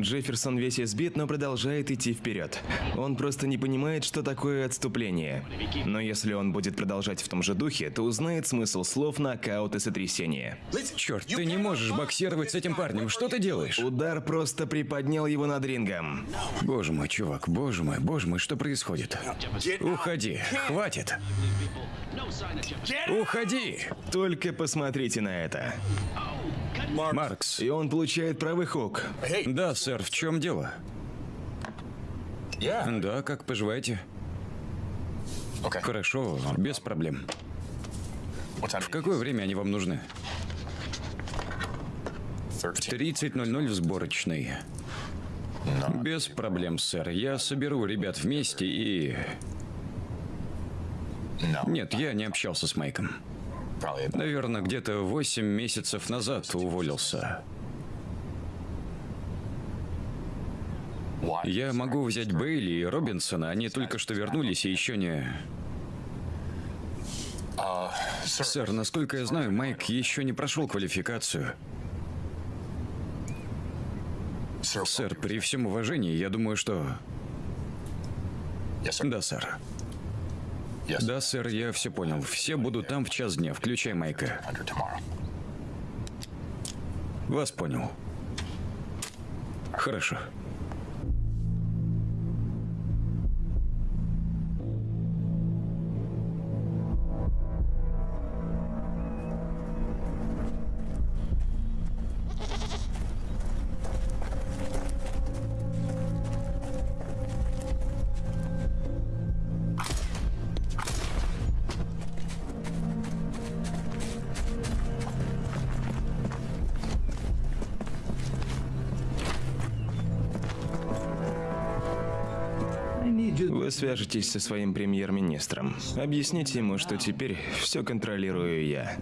Джефферсон весь избит, но продолжает идти вперед. Он просто не понимает, что такое отступление. Но если он будет продолжать в том же духе, то узнает смысл слов нокаут и сотрясение. Черт, ты не можешь боксировать с этим парнем. Что ты делаешь? Удар просто приподнял его над рингом. Боже мой, чувак, боже мой, боже мой, что происходит? Уходи, хватит. Уходи! Только посмотрите на это. Маркс. И он получает правый хук. Да, сэр, в чем дело? Да, как поживаете? Хорошо, без проблем. В какое время они вам нужны? В 30.00 в сборочной. Без проблем, сэр. Я соберу ребят вместе и... Нет, я не общался с Майком. Наверное, где-то 8 месяцев назад уволился. Я могу взять Бейли и Робинсона, они только что вернулись и еще не... Сэр, насколько я знаю, Майк еще не прошел квалификацию. Сэр, при всем уважении, я думаю, что... Да, сэр. Да, сэр, я все понял. Все будут там в час дня, включай Майка. Вас понял. Хорошо. Вы свяжетесь со своим премьер-министром. Объясните ему, что теперь все контролирую я.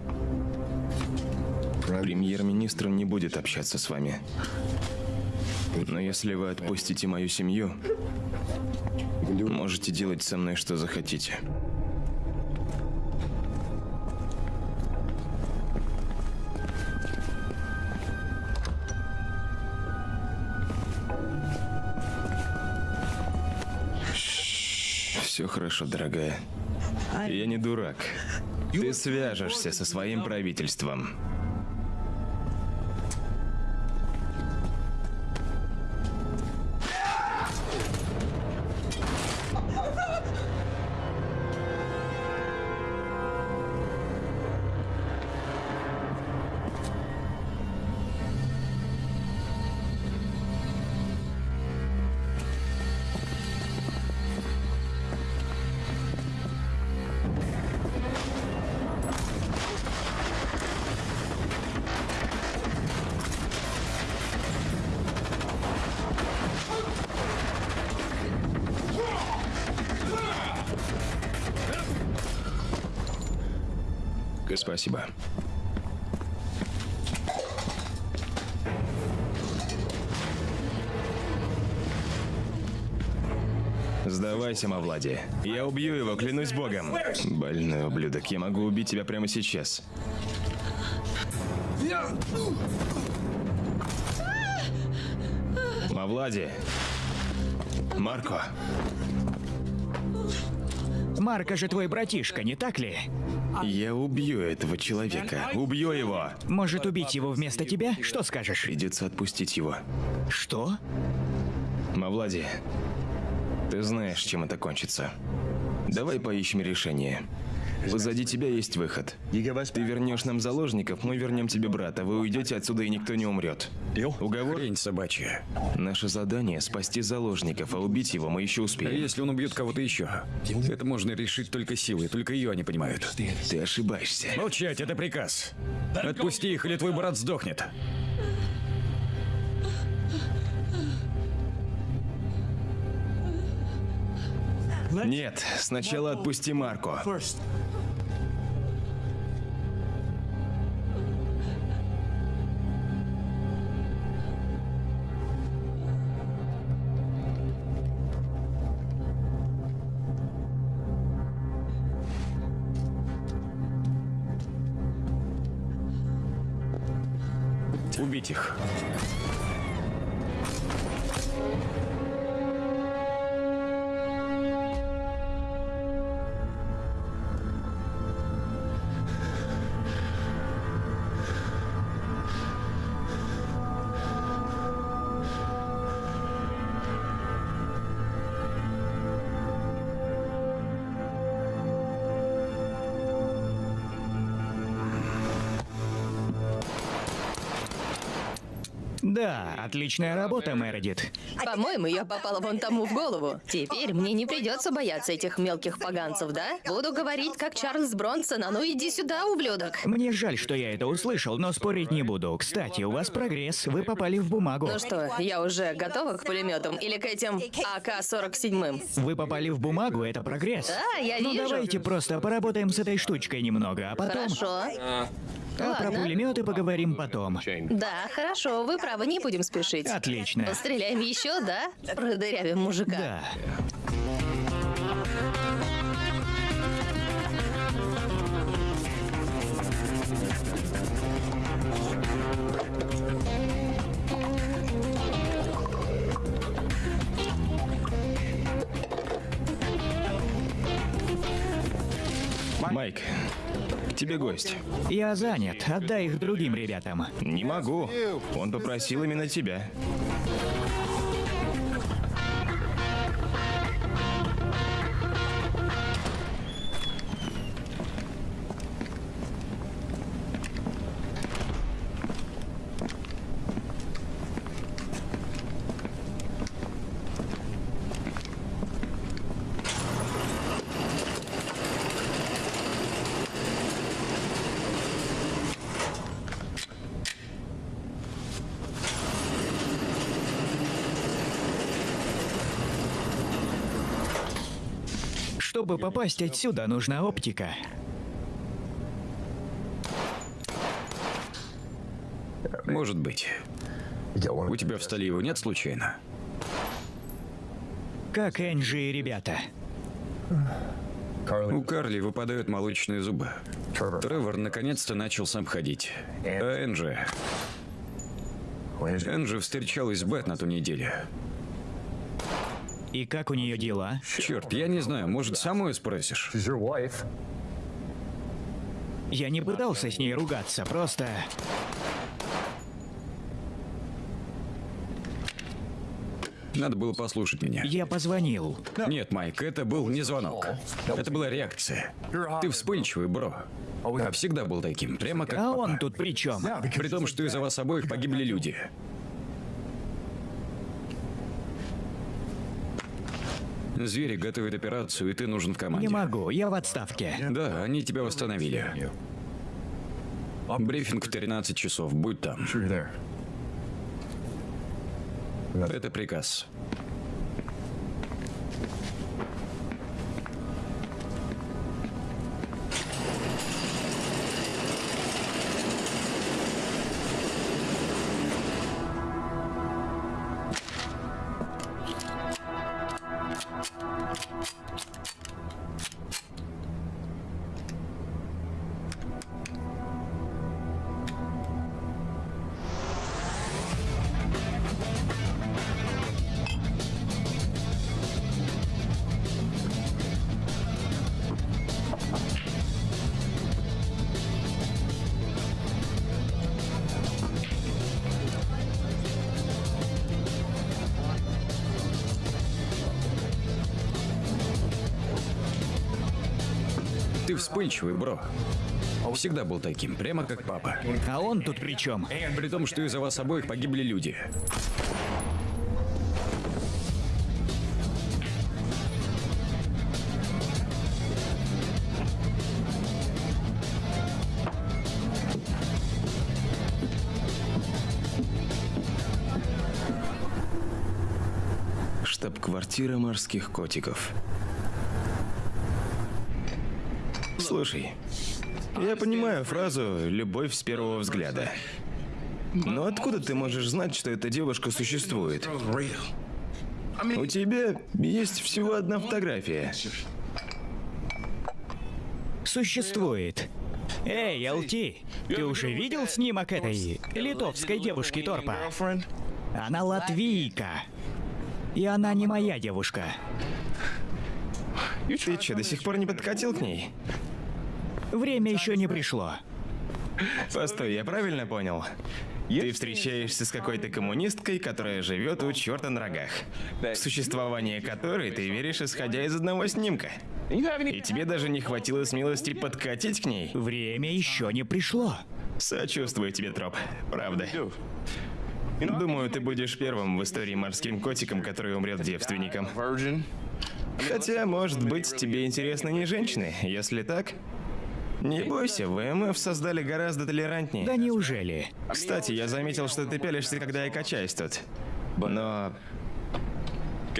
Премьер-министр не будет общаться с вами. Но если вы отпустите мою семью, можете делать со мной что захотите. Хорошо, дорогая. Я не дурак. Ты свяжешься со своим правительством. Сдавайся, Мавлади. Я убью его, клянусь богом. Больной ублюдок, я могу убить тебя прямо сейчас. Мавлади. Марко. Марко же твой братишка, не так ли? Я убью этого человека. Убью его. Может убить его вместо тебя? Что скажешь? Придется отпустить его. Что? Мавлади, ты знаешь, чем это кончится. Давай поищем решение. Позади тебя есть выход. Ты вернешь нам заложников, мы вернем тебе брата. Вы уйдете отсюда, и никто не умрет. Уговор? Хрень собачья. Наше задание – спасти заложников, а убить его мы еще А успеем. если он убьет кого-то еще? Это можно решить только силой, только ее они понимают. Ты ошибаешься. Молчать, это приказ. Отпусти их, или твой брат сдохнет. Нет, сначала отпусти Марко. Да, отличная работа, Мередит. По-моему, я попала вон тому в голову. Теперь мне не придется бояться этих мелких поганцев, да? Буду говорить, как Чарльз Бронсон, а ну иди сюда, ублюдок. Мне жаль, что я это услышал, но спорить не буду. Кстати, у вас прогресс, вы попали в бумагу. Ну что, я уже готова к пулеметам или к этим АК-47? Вы попали в бумагу, это прогресс. Да, я ну вижу. давайте просто поработаем с этой штучкой немного, а потом... Хорошо. А про пулеметы поговорим потом. Да, хорошо, вы правы, не будем спешить. Отлично. Постреляем еще, да? Продырявим мужика. Да. Майк, к тебе гость. Я занят, отдай их другим ребятам. Не могу. Он попросил именно тебя. Чтобы попасть отсюда, нужна оптика. Может быть. У тебя в столе его нет случайно? Как Энджи и ребята. У Карли выпадают молочные зубы. Тревор наконец-то начал сам ходить. А Энджи... Энджи встречалась с Бет на ту неделю. И как у нее дела? Черт, я не знаю, может, самую спросишь? Я не пытался с ней ругаться, просто... Надо было послушать меня. Я позвонил. Нет, Майк, это был не звонок. Это была реакция. Ты вспыльчивый, бро. Всегда был таким, прямо как А папа. он тут при чем? При том, что из-за вас обоих погибли люди. Звери готовят операцию, и ты нужен в команде. Не могу, я в отставке. Да, они тебя восстановили. Брифинг в 13 часов, будь там. Это приказ. Вспыльчивый, бро. Всегда был таким, прямо как папа. А он тут при чем? При том, что из-за вас обоих погибли люди. Штаб-квартира морских котиков. Слушай, я понимаю фразу «любовь с первого взгляда». Но откуда ты можешь знать, что эта девушка существует? У тебя есть всего одна фотография. Существует. Эй, ЛТ, ты уже видел снимок этой литовской девушки Торпа? Она латвийка. И она не моя девушка. Ты что, до сих пор не подкатил к ней? Время еще не пришло. Постой, я правильно понял? Ты встречаешься с какой-то коммунисткой, которая живет у черта на рогах. В существование которой ты веришь, исходя из одного снимка. И тебе даже не хватило смелости подкатить к ней? Время еще не пришло. Сочувствую тебе, Троп. Правда. Думаю, ты будешь первым в истории морским котиком, который умрет девственником. Хотя, может быть, тебе интересны не женщины. Если так, не бойся, ВМФ создали гораздо толерантнее. Да неужели? Кстати, я заметил, что ты пялишься, когда я качаюсь тут. Но...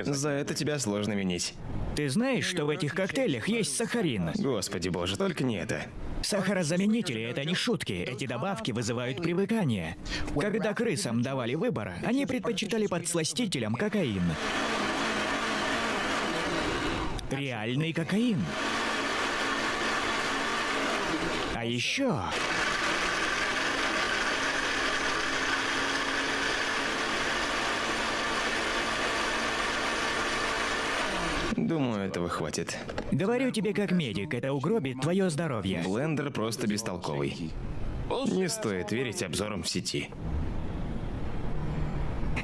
За это тебя сложно винить. Ты знаешь, что в этих коктейлях есть сахарин? Господи боже, только не это. Сахарозаменители — это не шутки. Эти добавки вызывают привыкание. Когда крысам давали выбор, они предпочитали подсластителям кокаин. Реальный кокаин. Еще... Думаю, этого хватит. Говорю тебе как медик, это угробит твое здоровье. Блендер просто бестолковый. Не стоит верить обзорам в сети.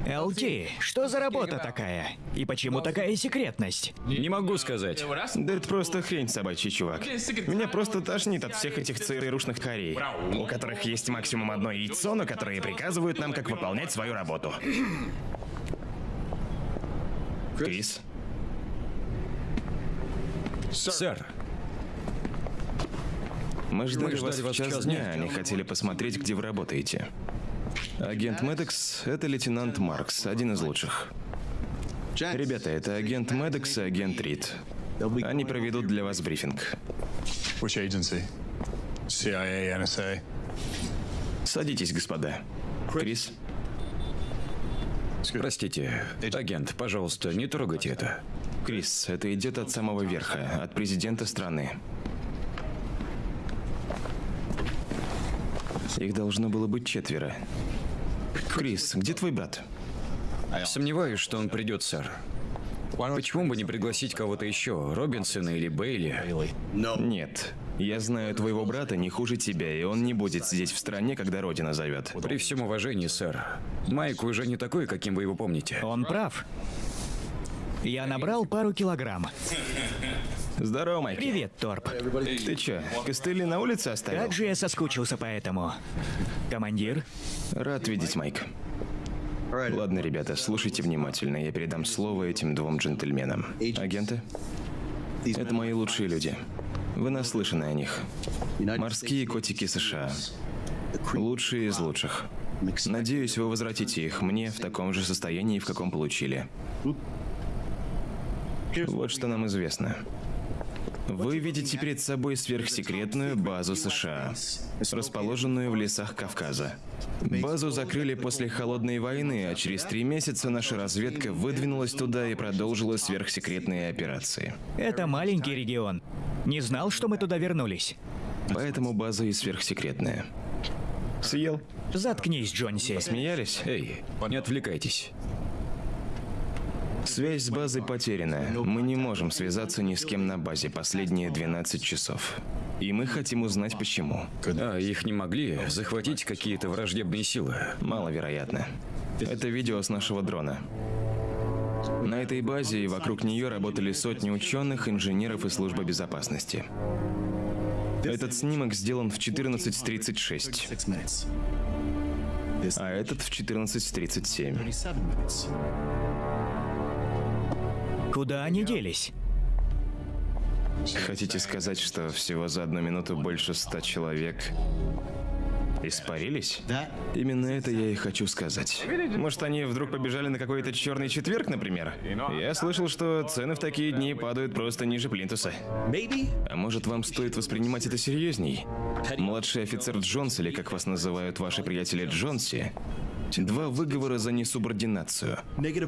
ЛТ, что за работа такая? И почему такая секретность? Не могу сказать. Да это просто хрень собачий, чувак. Меня просто тошнит от всех этих ЦРУшных харей, у которых есть максимум одно яйцо, но которые приказывают нам, как выполнять свою работу. Крис, Сэр, мы ждали ждали вас в вас час в час дня, дня. они хотели посмотреть, где вы работаете. Агент Медекс — это лейтенант Маркс, один из лучших. Ребята, это агент Медекс и агент Рид. Они проведут для вас брифинг. Which agency? CIA, NSA? Садитесь, господа. Крис, простите, агент, пожалуйста, не трогайте это. Крис, это идет от самого верха, от президента страны. Их должно было быть четверо. Крис, где твой брат? Сомневаюсь, что он придет, сэр. Почему бы не пригласить кого-то еще, Робинсона или Бейли? Нет. Я знаю твоего брата не хуже тебя, и он не будет сидеть в стране, когда Родина зовет. При всем уважении, сэр. Майк уже не такой, каким вы его помните. Он прав. Я набрал пару килограмм. Здорово, Майк. Привет, Торп. Ты чё, костыли на улице оставил? Как же я соскучился по этому. Командир, Рад видеть, Майк. Ладно, ребята, слушайте внимательно. Я передам слово этим двум джентльменам. Агенты? Это мои лучшие люди. Вы наслышаны о них. Морские котики США. Лучшие из лучших. Надеюсь, вы возвратите их мне в таком же состоянии, в каком получили. Вот что нам известно. Вы видите перед собой сверхсекретную базу США, расположенную в лесах Кавказа. Базу закрыли после Холодной войны, а через три месяца наша разведка выдвинулась туда и продолжила сверхсекретные операции. это маленький регион. Не знал, что мы туда вернулись. Поэтому база и сверхсекретная. Съел? Заткнись, Джонси. Смеялись? Эй, не отвлекайтесь. Связь с базой потеряна. Мы не можем связаться ни с кем на базе последние 12 часов. И мы хотим узнать почему. А их не могли захватить какие-то враждебные силы. Маловероятно. Это видео с нашего дрона. На этой базе и вокруг нее работали сотни ученых, инженеров и службы безопасности. Этот снимок сделан в 14.36, а этот в 14.37. Куда они делись? Хотите сказать, что всего за одну минуту больше ста человек испарились? Именно это я и хочу сказать. Может, они вдруг побежали на какой-то черный четверг, например? Я слышал, что цены в такие дни падают просто ниже плинтуса. А может, вам стоит воспринимать это серьезней? Младший офицер Джонс, или как вас называют ваши приятели Джонси, Два выговора за несубординацию.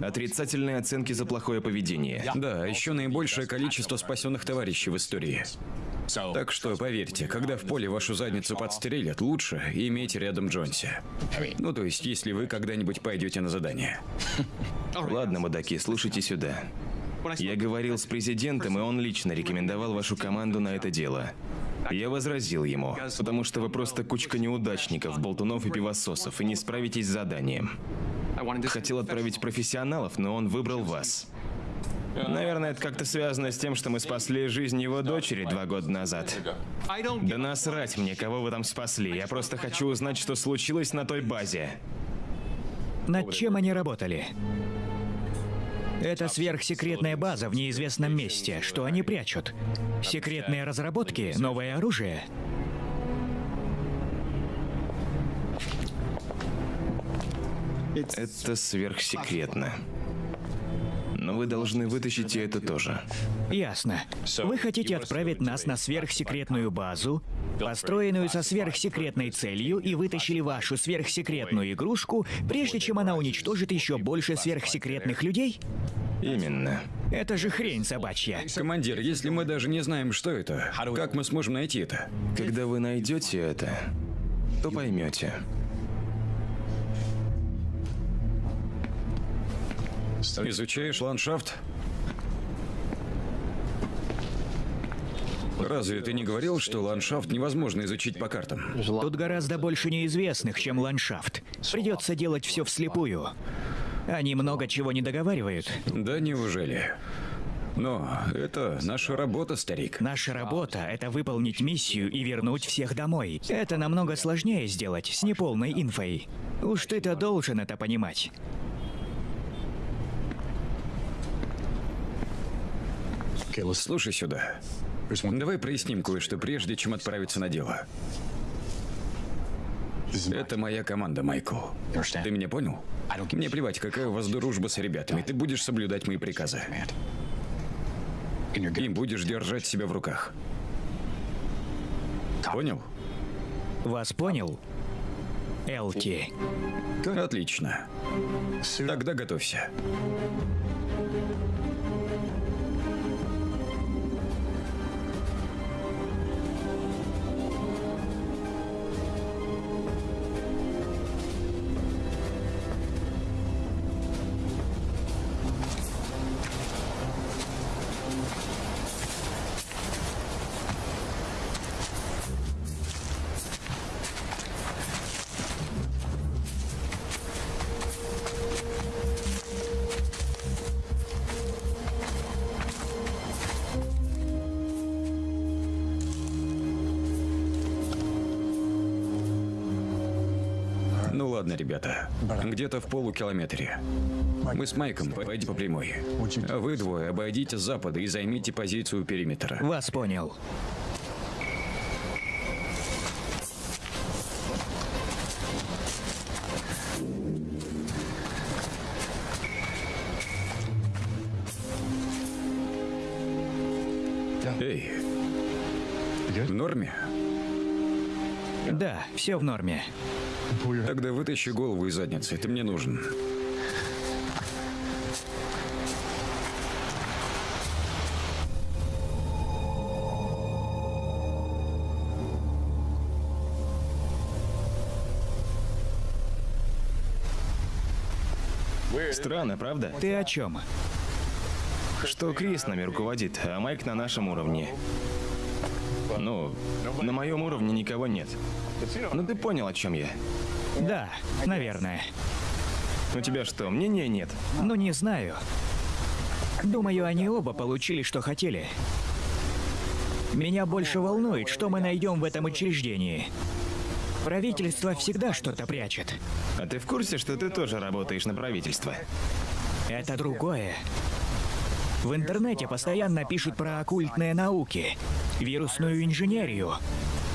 Отрицательные оценки за плохое поведение. Да, еще наибольшее количество спасенных товарищей в истории. Так что, поверьте, когда в поле вашу задницу подстрелят, лучше иметь рядом Джонси. Ну, то есть, если вы когда-нибудь пойдете на задание. Ладно, мудаки, слушайте сюда. Я говорил с президентом, и он лично рекомендовал вашу команду на это дело. Я возразил ему, потому что вы просто кучка неудачников, болтунов и пивососов, и не справитесь с заданием. Хотел отправить профессионалов, но он выбрал вас. Наверное, это как-то связано с тем, что мы спасли жизнь его дочери два года назад. Да насрать мне, кого вы там спасли. Я просто хочу узнать, что случилось на той базе. Над чем они работали? Это сверхсекретная база в неизвестном месте. Что они прячут? Секретные разработки? Новое оружие? Это сверхсекретно. Но вы должны вытащить и это тоже. Ясно. Вы хотите отправить нас на сверхсекретную базу, построенную со сверхсекретной целью, и вытащили вашу сверхсекретную игрушку, прежде чем она уничтожит еще больше сверхсекретных людей? Именно. Это же хрень собачья. Командир, если мы даже не знаем, что это, как мы сможем найти это? Когда вы найдете это, то поймете. Изучаешь ландшафт? Разве ты не говорил, что ландшафт невозможно изучить по картам? Тут гораздо больше неизвестных, чем ландшафт. Придется делать все вслепую. Они много чего не договаривают. Да неужели? Но это наша работа, старик. Наша работа — это выполнить миссию и вернуть всех домой. Это намного сложнее сделать с неполной инфой. Уж ты-то должен это понимать. Слушай сюда. Давай проясним кое-что прежде, чем отправиться на дело. Это моя команда, Майкл. Ты меня понял? Мне плевать, какая у вас дружба с ребятами. Ты будешь соблюдать мои приказы. И будешь держать себя в руках. Понял? Вас понял? Элти. Отлично. Тогда готовься. Ладно, ребята. Где-то в полукилометре. Мы с Майком пойдем по прямой. А вы двое обойдите с запада и займите позицию периметра. Вас понял. Эй, в норме? Да, все в норме. Тогда вытащи голову из задницы, ты мне нужен. Странно, правда? Ты о чем? Что Крис нами руководит, а Майк на нашем уровне. Ну, на моем уровне никого нет. Ну ты понял, о чем я. Да, наверное. У тебя что, мнения нет? Ну, не знаю. Думаю, они оба получили, что хотели. Меня больше волнует, что мы найдем в этом учреждении. Правительство всегда что-то прячет. А ты в курсе, что ты тоже работаешь на правительство? Это другое. В интернете постоянно пишут про оккультные науки, вирусную инженерию,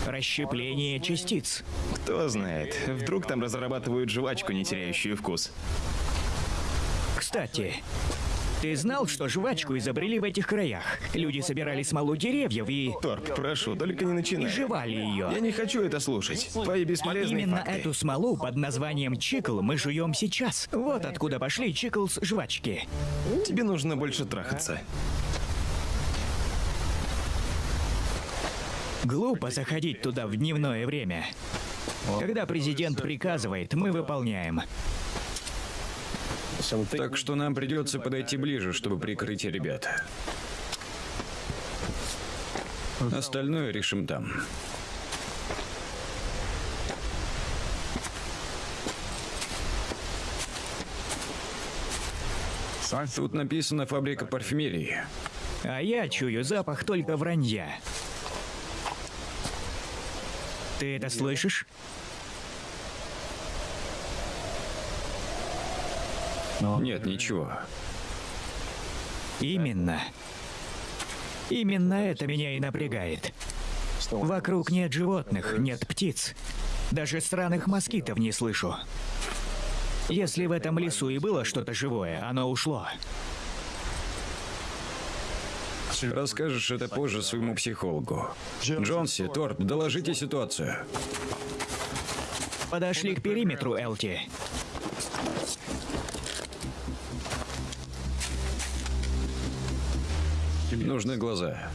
расщепление частиц. Кто знает, вдруг там разрабатывают жвачку, не теряющую вкус. Кстати, ты знал, что жвачку изобрели в этих краях? Люди собирали смолу деревьев и... Торп, прошу, только не начинай. и жевали ее. Я не хочу это слушать. Твои бесполезные Именно факты. эту смолу под названием чикл мы жуем сейчас. Вот откуда пошли чиклс жвачки. Тебе нужно больше трахаться. Глупо заходить туда в дневное время. Когда президент приказывает, мы выполняем. Так что нам придется подойти ближе, чтобы прикрыть ребят. Остальное решим там. Тут написано «фабрика парфюмерии». А я чую запах только вранья. Ты это слышишь? Нет, ничего. Именно. Именно это меня и напрягает. Вокруг нет животных, нет птиц. Даже странных москитов не слышу. Если в этом лесу и было что-то живое, оно ушло. Расскажешь это позже своему психологу. Джонси, Торп, доложите ситуацию. Подошли к периметру, Элти. Нужны глаза.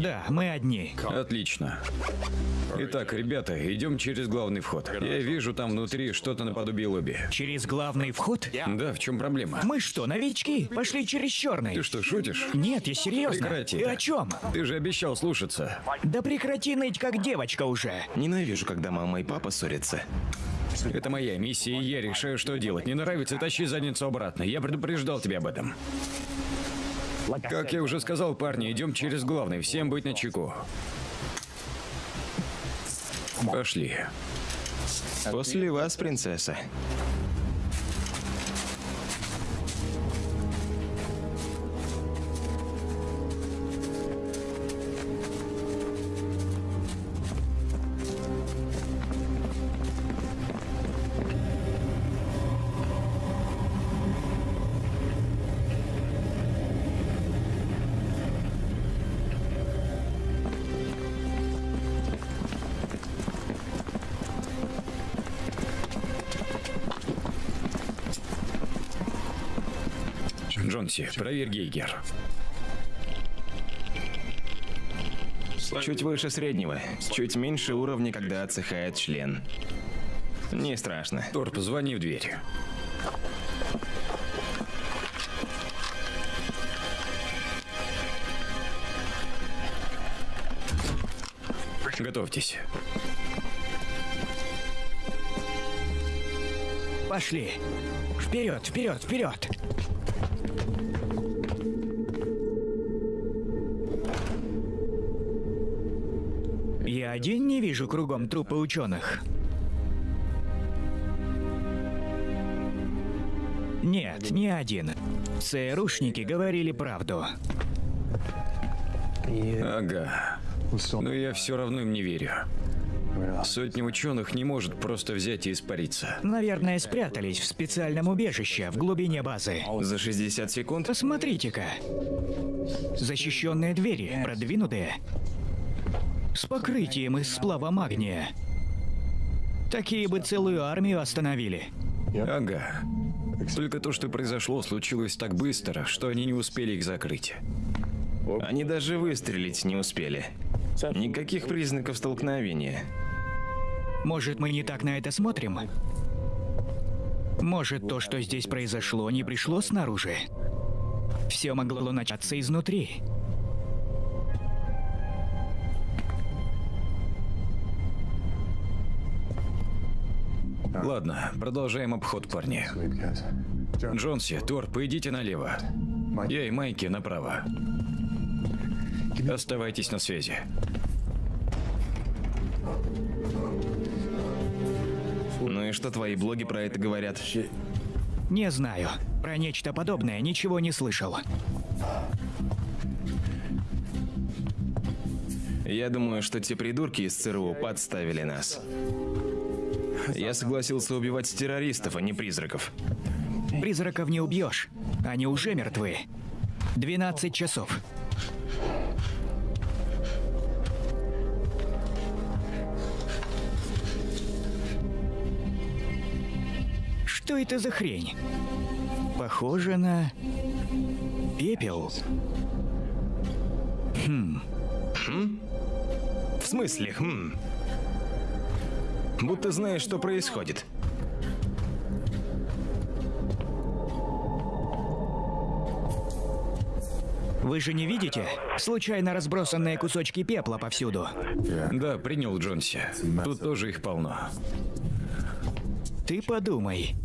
Да, мы одни. Отлично. Итак, ребята, идем через главный вход. Я вижу там внутри что-то наподобие лобби. Через главный вход? Да, в чем проблема? Мы что, новички? Пошли через черный. Ты что, шутишь? Нет, я серьезно. Прекрати Ты о чем? Ты же обещал слушаться. Да прекрати ныть, как девочка уже. Ненавижу, когда мама и папа ссорятся. Это моя миссия, и я решаю, что делать. Не нравится, тащи задницу обратно. Я предупреждал тебя об этом. Как я уже сказал, парни, идем через главный. Всем быть на чеку. Пошли. После вас, принцесса. Джонси, проверь Гейгер. Чуть выше среднего, чуть меньше уровня, когда отсыхает член. Не страшно. Торп, звони в дверь. Готовьтесь. Пошли. Вперед, вперед, вперед. Я один не вижу кругом трупы ученых. Нет, не один. ЦРУшники говорили правду. Ага. Но я все равно им не верю. Сотни ученых не может просто взять и испариться. Наверное, спрятались в специальном убежище в глубине базы. За 60 секунд Посмотрите-ка. Защищенные двери, продвинутые. С покрытием из сплава магния. Такие бы целую армию остановили. Ага. Только то, что произошло, случилось так быстро, что они не успели их закрыть. они даже выстрелить не успели. Никаких признаков столкновения. Может, мы не так на это смотрим? Может, то, что здесь произошло, не пришло снаружи? Все могло начаться изнутри. Ладно, продолжаем обход, парни. Джонси, Торп, идите налево. Я и Майки направо. Оставайтесь на связи. И что твои блоги про это говорят? Не знаю. Про нечто подобное ничего не слышал. Я думаю, что те придурки из ЦРУ подставили нас. Я согласился убивать террористов, а не призраков. Призраков не убьешь. Они уже мертвы. 12 часов. Это за хрень? Похоже на... Пепел. В смысле, хм? Будто знаешь, что происходит. Вы же не видите? Случайно разбросанные кусочки пепла повсюду. Да, принял Джонси. Тут тоже их полно. Ты подумай.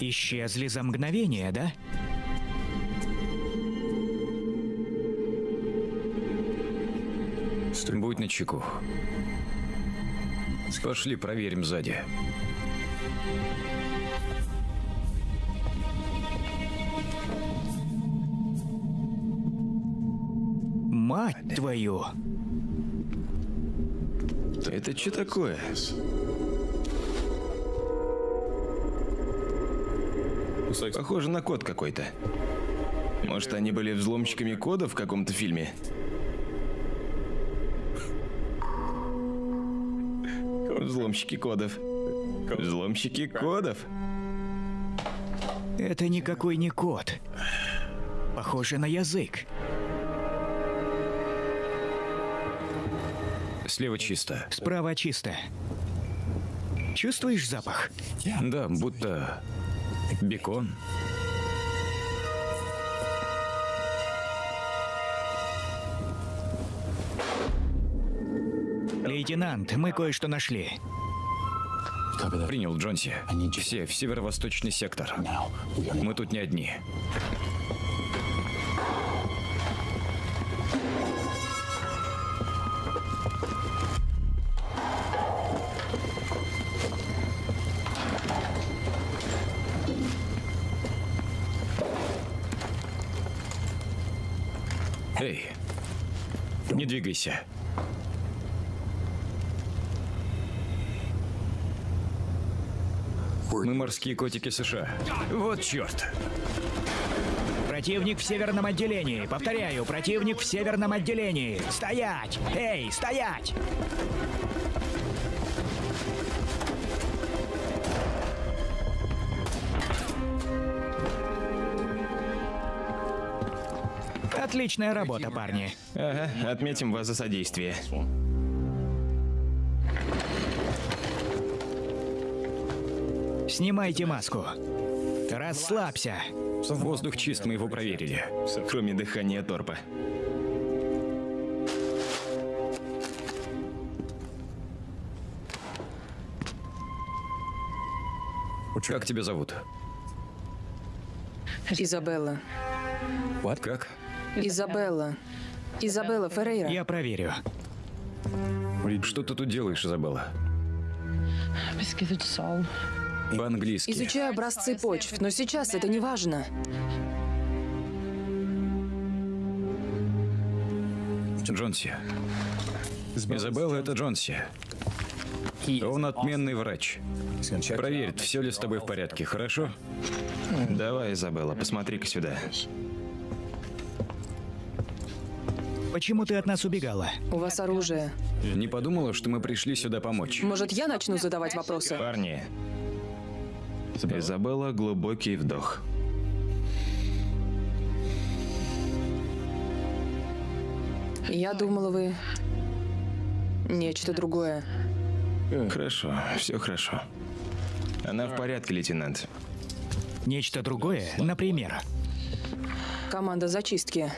Исчезли за мгновение, да? Будь начеку. Пошли проверим сзади. Мать твою! Это что такое? Похоже на код какой-то. Может, они были взломщиками кода в каком-то фильме? Взломщики кодов. Взломщики кодов? Это никакой не код. Похоже на язык. Слева чисто. Справа чисто. Чувствуешь запах? Да, будто бекон. Лейтенант, мы кое-что нашли. Принял Джонси. Все в северо-восточный сектор. Мы тут не одни. Двигайся. Мы морские котики США. Вот черт. Противник в северном отделении. Повторяю, противник в северном отделении. Стоять! Эй, стоять! Отличная работа, парни. Ага, отметим вас за содействие. Снимайте маску. Расслабься. Воздух чист, мы его проверили. Кроме дыхания торпа. Как тебя зовут? Изабелла. Как? Изабелла. Изабелла Феррейра. Я проверю. Что ты тут делаешь, Изабелла? По-английски. Изучаю образцы почв, но сейчас это не важно. Джонси. Изабелла, это Джонси. Он отменный врач. Проверит, все ли с тобой в порядке, хорошо? Давай, Изабелла, посмотри-ка сюда. Почему ты от нас убегала? У вас оружие. Не подумала, что мы пришли сюда помочь. Может, я начну задавать вопросы? Парни. Изабелла, глубокий вдох. Я думала, вы... Нечто другое. Хорошо, все хорошо. Она в порядке, лейтенант. Нечто другое? Например? Команда зачистки.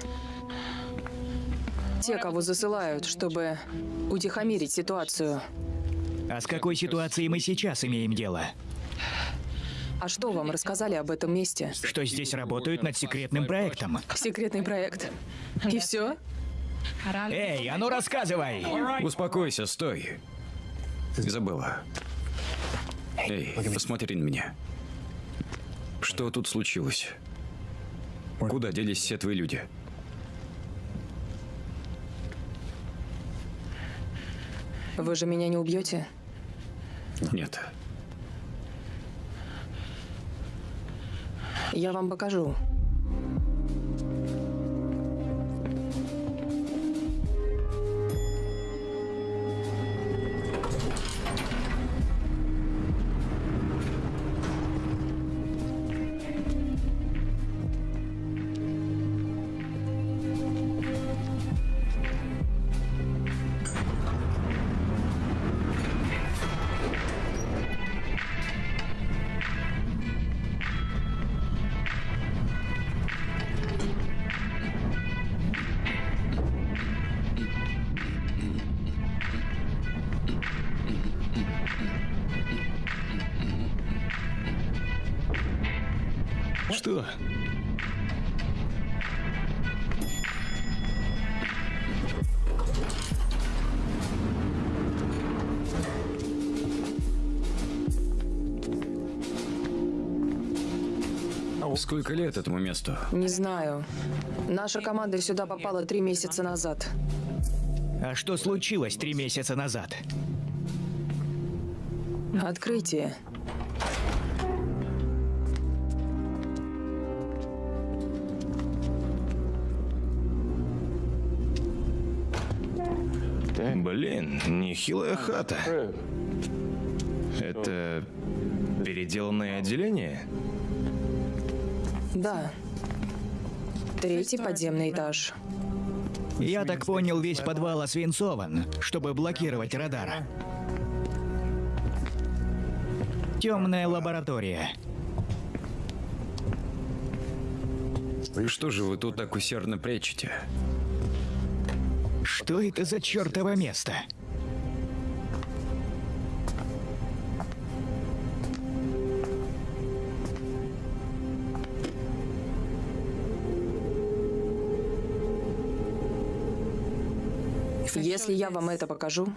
Те, кого засылают, чтобы утихомирить ситуацию. А с какой ситуацией мы сейчас имеем дело? А что вам рассказали об этом месте? Что здесь работают над секретным проектом? Секретный проект. И все? Эй, а ну рассказывай! Успокойся, стой. Изабелла. Эй, посмотри на меня. Что тут случилось? Куда делись все твои люди? Вы же меня не убьете? Нет. Я вам покажу. Сколько лет этому месту? Не знаю. Наша команда сюда попала три месяца назад. А что случилось три месяца назад? Открытие. Блин, нехилая хата. Это переделанное отделение? Да. Третий подземный этаж. Я так понял, весь подвал освинцован, чтобы блокировать радар. Темная лаборатория. Что же вы тут так усердно прячете? Что это за чертово место? Если я вам это покажу,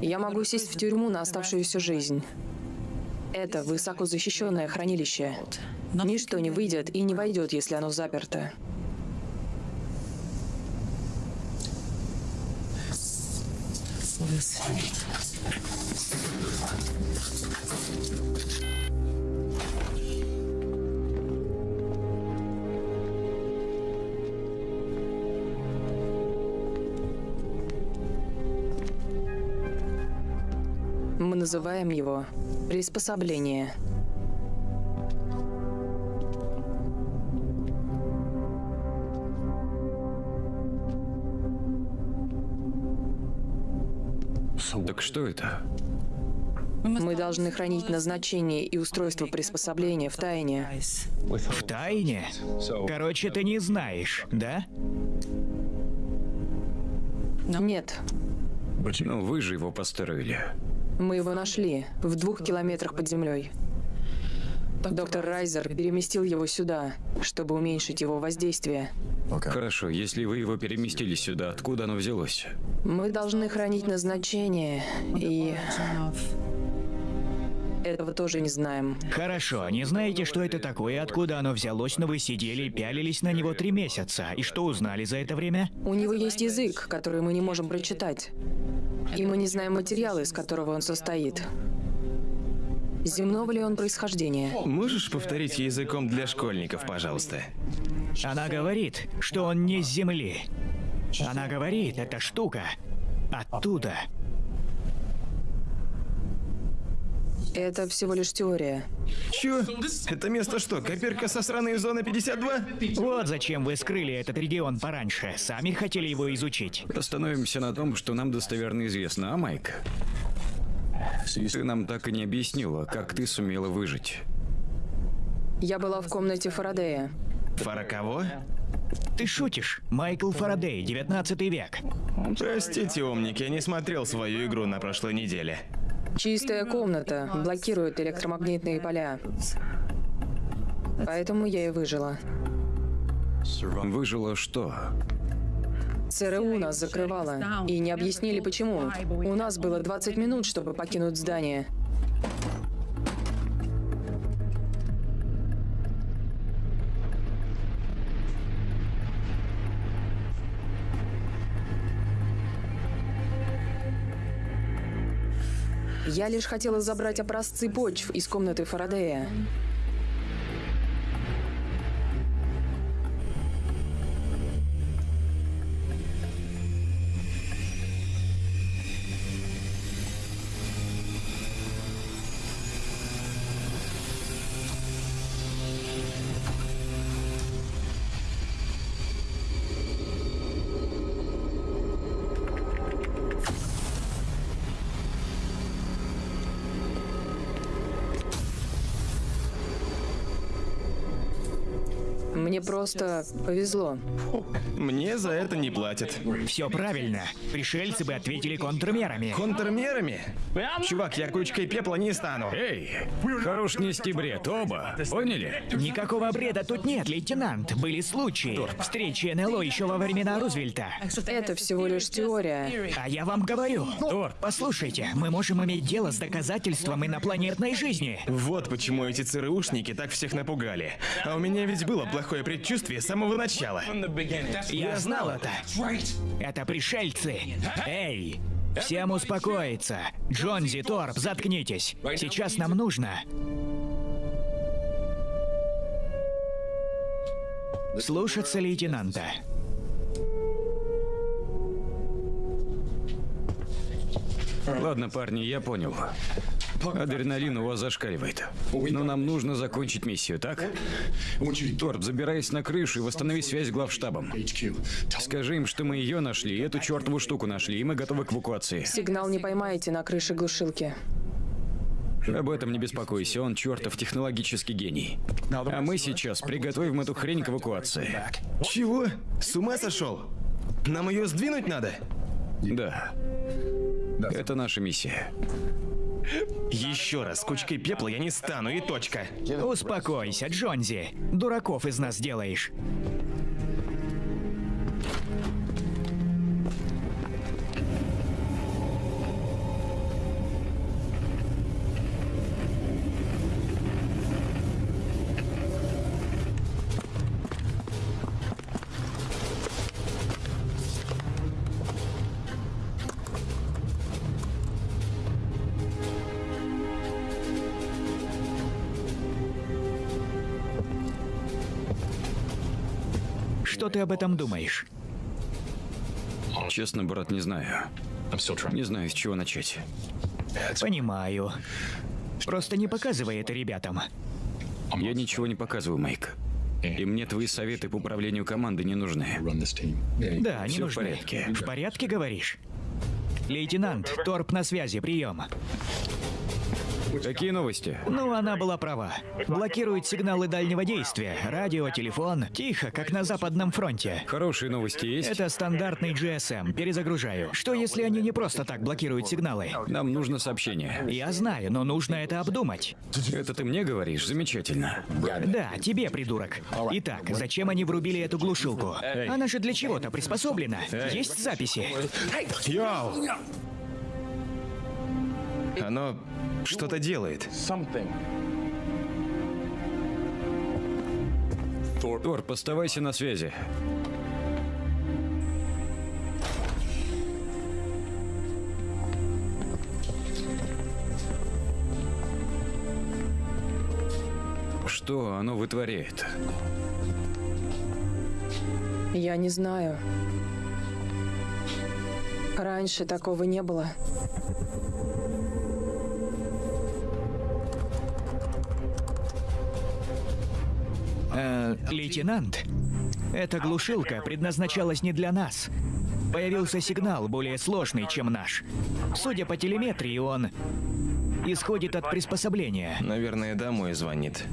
я могу сесть в тюрьму на оставшуюся жизнь. Это высоко защищенное хранилище. Ничто не выйдет и не войдет, если оно заперто. Называем его приспособление. Так что это? Мы должны хранить назначение и устройство приспособления в тайне. В тайне? Короче, ты не знаешь, да? Нет, Ну, вы же его построили. Мы его нашли в двух километрах под землей. Доктор Райзер переместил его сюда, чтобы уменьшить его воздействие. Хорошо, если вы его переместили сюда, откуда оно взялось? Мы должны хранить назначение, и этого тоже не знаем. Хорошо, не знаете, что это такое, откуда оно взялось, но вы сидели и пялились на него три месяца. И что узнали за это время? У него есть язык, который мы не можем прочитать. И мы не знаем материала, из которого он состоит. Земного ли он происхождения? Можешь повторить языком для школьников, пожалуйста? Она говорит, что он не с Земли. Она говорит, эта штука оттуда. Это всего лишь теория. Чё? Это место что, копирка со сраной зоны 52? Вот зачем вы скрыли этот регион пораньше. Сами хотели его изучить. Остановимся на том, что нам достоверно известно, а Майк? Ты нам так и не объяснила, как ты сумела выжить. Я была в комнате Фарадея. Фара кого? Ты шутишь? Майкл Фарадей, 19 век. Простите, умник, я не смотрел свою игру на прошлой неделе. Чистая комната блокирует электромагнитные поля. Поэтому я и выжила. Выжила что? ЦРУ нас закрывала. И не объяснили почему. У нас было 20 минут, чтобы покинуть здание. Я лишь хотела забрать образцы почв из комнаты Фарадея. Просто повезло. Мне за это не платят. Все правильно. Пришельцы бы ответили контрмерами. Контрмерами? Чувак, я кучкой пепла не стану. Эй, хорош нести бред, оба. Поняли? Никакого бреда тут нет, лейтенант. Были случаи. Встречи НЛО еще во времена Рузвельта. Это всего лишь теория. А я вам говорю. Торп, послушайте, мы можем иметь дело с доказательством инопланетной жизни. Вот почему эти ЦРУшники так всех напугали. А у меня ведь было плохое предчувствие с самого начала. Я знал это. Это пришельцы. Эй! Всем успокоиться. Джонзи, Торп, заткнитесь. Сейчас нам нужно... Слушаться лейтенанта. Ладно, парни, я понял. Адреналин у вас зашкаливает. Но нам нужно закончить миссию, так? Торп, забирайся на крышу и восстанови связь с главштабом. Скажи им, что мы ее нашли, и эту чертову штуку нашли, и мы готовы к эвакуации. Сигнал не поймаете на крыше глушилки. Об этом не беспокойся, он чертов технологический гений. А мы сейчас приготовим эту хрень к эвакуации. Чего? С ума сошел? Нам ее сдвинуть надо? Да. Это наша миссия. Еще раз, кучкой пепла я не стану, и точка. Успокойся, Джонзи. Дураков из нас делаешь. Ты об этом думаешь? Честно, брат, не знаю. Не знаю, с чего начать. Понимаю. Просто не показывай это ребятам. Я ничего не показываю, Майк. И мне твои советы по управлению командой не нужны. Да, не Всё в нужны. порядке. В порядке, говоришь? Лейтенант, Торп на связи, прием. Какие новости? Ну, она была права. Блокирует сигналы дальнего действия. Радио, телефон. Тихо, как на Западном фронте. Хорошие новости есть? Это стандартный GSM. Перезагружаю. Что если они не просто так блокируют сигналы? Нам нужно сообщение. Я знаю, но нужно это обдумать. Это ты мне говоришь? Замечательно. Да, тебе, придурок. Итак, зачем они врубили эту глушилку? Она же для чего-то приспособлена. Есть записи? Йоу! Оно что-то делает. Торп, оставайся на связи. Что оно вытворяет? Я не знаю. Раньше такого не было. Э, лейтенант, эта глушилка предназначалась не для нас. Появился сигнал более сложный, чем наш. Судя по телеметрии, он исходит от приспособления. Наверное, домой звонит.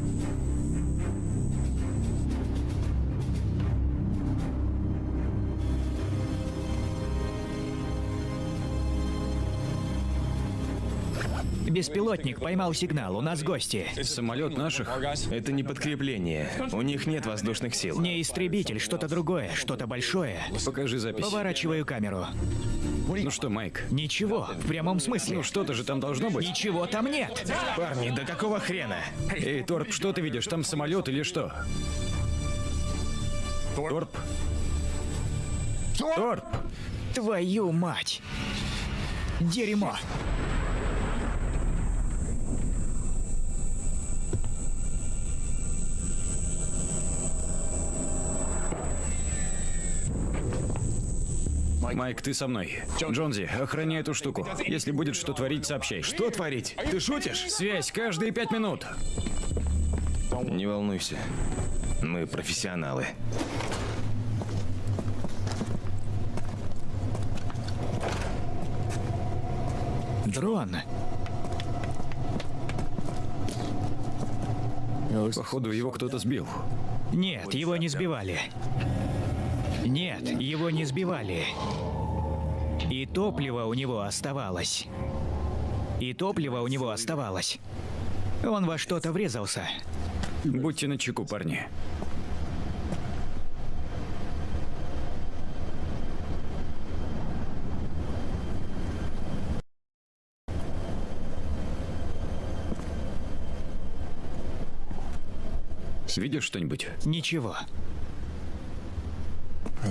Беспилотник поймал сигнал, у нас гости. Самолет наших? Это не подкрепление. У них нет воздушных сил. Не истребитель, что-то другое, что-то большое. Покажи запись. Поворачиваю камеру. Ну что, Майк? Ничего, в прямом смысле. Ну что-то же там должно быть. Ничего там нет. Парни, да какого хрена? Эй, Торп, что ты видишь? Там самолет или что? Торп? Торп! Твою мать. Дерьмо. Майк, ты со мной. Джонзи, охраняй эту штуку. Если будет что творить, сообщай. Что творить? Ты шутишь? Связь каждые пять минут. Не волнуйся. Мы профессионалы. Дрон. Походу, его кто-то сбил. Нет, его не сбивали. Нет, его не сбивали. И топливо у него оставалось. И топливо у него оставалось. Он во что-то врезался. Будьте начеку, парни. Видишь что-нибудь? Ничего.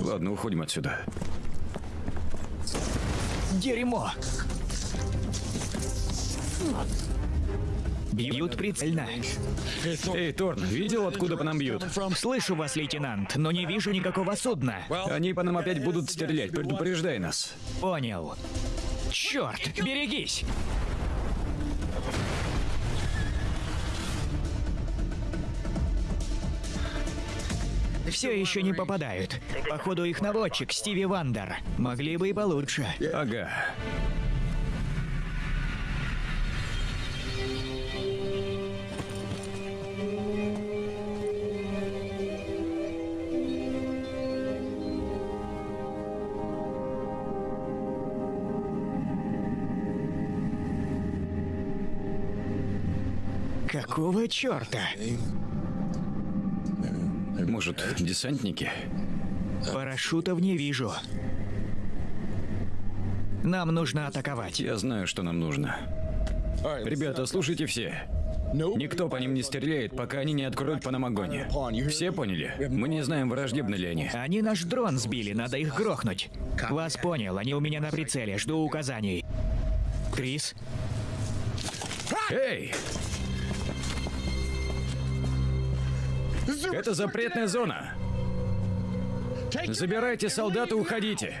Ладно, уходим отсюда. Дерьмо! Бьют прицельно. Эй, Торн, видел, откуда по нам бьют? Слышу вас, лейтенант, но не вижу никакого судна. Они по нам опять будут стрелять, предупреждай нас. Понял. Черт, берегись! Все еще не попадают. Походу их наводчик, Стиви Вандер. Могли бы и получше. Ага. Какого черта? Может, десантники? Парашютов не вижу. Нам нужно атаковать. Я знаю, что нам нужно. Ребята, слушайте все. Никто по ним не стреляет, пока они не откроют по нам огонь. Все поняли? Мы не знаем, враждебны ли они. Они наш дрон сбили, надо их грохнуть. Вас понял, они у меня на прицеле, жду указаний. Крис, Эй! Это запретная зона. Забирайте солдат уходите.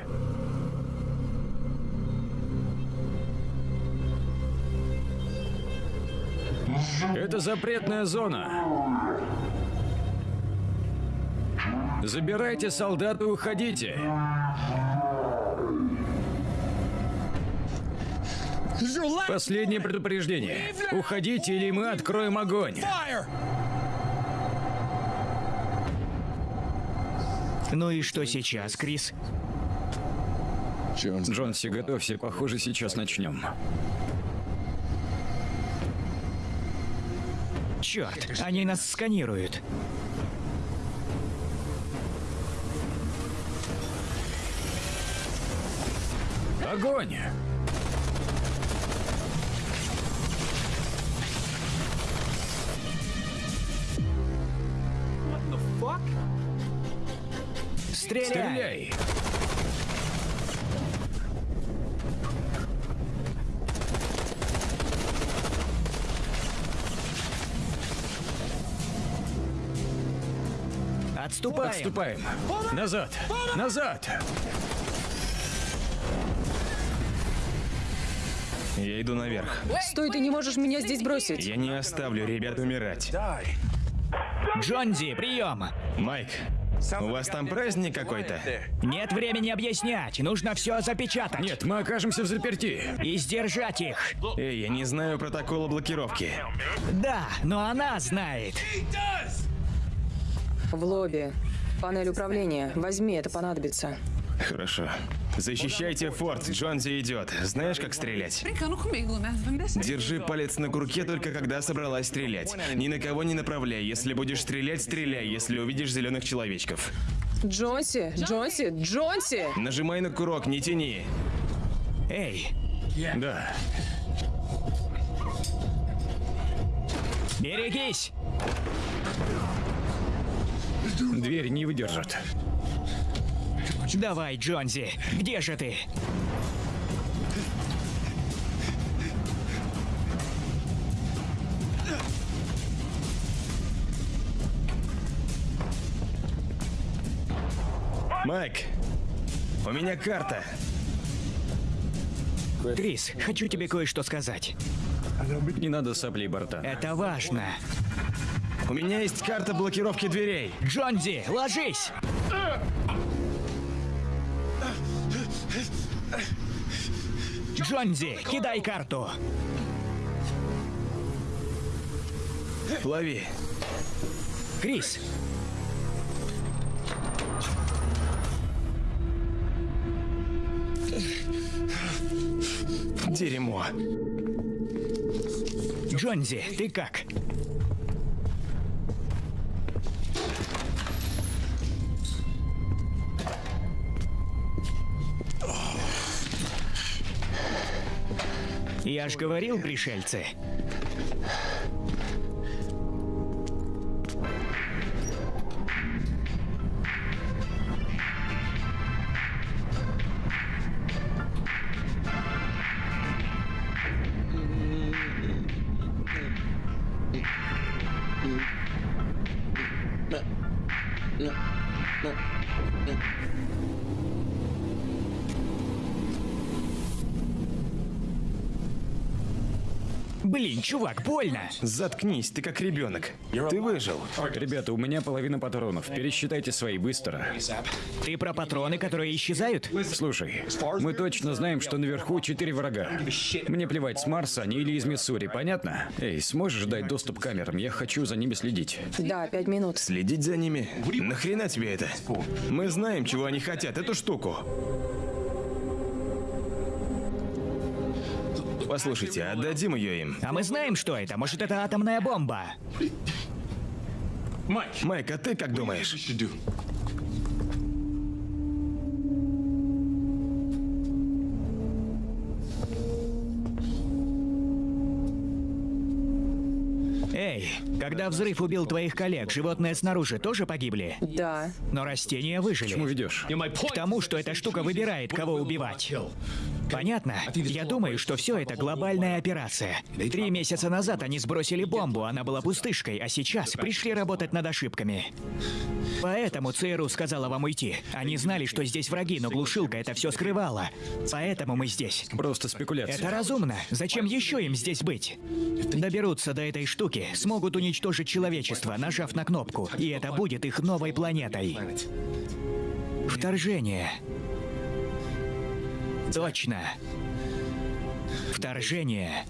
Это запретная зона. Забирайте солдат уходите. Последнее предупреждение. Уходите, или мы откроем огонь. Ну и что сейчас, Крис? Джонси, готовься, похоже, сейчас начнем. Черт, они нас сканируют. Огонь! Стреляй! Стреляй! Отступаем! Отступаем! Назад! Назад! Я иду наверх. Стой, ты не можешь меня здесь бросить. Я не оставлю ребят умирать. Джонзи, прием! Майк, у вас там праздник какой-то? Нет времени объяснять, нужно все запечатать. Нет, мы окажемся в заперти. И сдержать их. Эй, я не знаю протокола блокировки. Да, но она знает. В лобби. Панель управления. Возьми, это понадобится. Хорошо. Защищайте форт, Джонзи идет. Знаешь, как стрелять? Держи палец на курке только когда собралась стрелять. Ни на кого не направляй. Если будешь стрелять, стреляй, если увидишь зеленых человечков. Джонси, Джонси, Джонси! Нажимай на курок, не тяни. Эй, Да. берегись! Дверь не выдержит. Давай, Джонзи, где же ты? Майк, у меня карта. Крис, хочу тебе кое-что сказать. Не надо соплей борта. Это важно. У меня есть карта блокировки дверей. Джонзи, ложись! Джонзи, кидай карту. Лови. Крис, Дерьмо. Джонзи, ты как? Я ж говорил, пришельцы. Чувак, больно. Заткнись, ты как ребенок. Ты выжил. Ребята, у меня половина патронов. Пересчитайте свои быстро. Ты про патроны, которые исчезают? Слушай, мы точно знаем, что наверху четыре врага. Мне плевать, с Марса они или из Миссури, понятно? Эй, сможешь дать доступ к камерам? Я хочу за ними следить. Да, пять минут. Следить за ними? Нахрена тебе это? Мы знаем, чего они хотят, эту штуку. Послушайте, отдадим ее им. А мы знаем, что это. Может, это атомная бомба? Майк, а ты как думаешь? Когда взрыв убил твоих коллег, животные снаружи тоже погибли? Да. Но растения выжили. Чему ведешь? К тому, что эта штука выбирает, кого убивать. Понятно? Я думаю, что все это глобальная операция. Три месяца назад они сбросили бомбу, она была пустышкой, а сейчас пришли работать над ошибками. Поэтому ЦРУ сказала вам уйти. Они знали, что здесь враги, но глушилка это все скрывала. Поэтому мы здесь. Просто спекуляция. Это разумно. Зачем еще им здесь быть? Доберутся до этой штуки, смогут уничтожить человечество, нажав на кнопку, и это будет их новой планетой. Вторжение. Точно. Вторжение.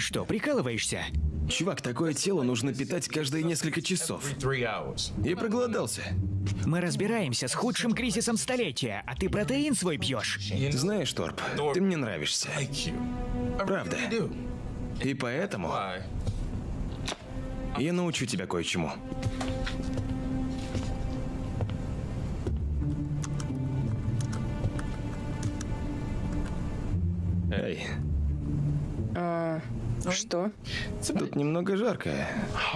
Что, прикалываешься? Чувак, такое тело нужно питать каждые несколько часов. Я проголодался. Мы разбираемся с худшим кризисом столетия, а ты протеин свой пьешь. Знаешь, Торп, ты мне нравишься. Правда. И поэтому я научу тебя кое-чему. Эй, Что? тут немного жарко,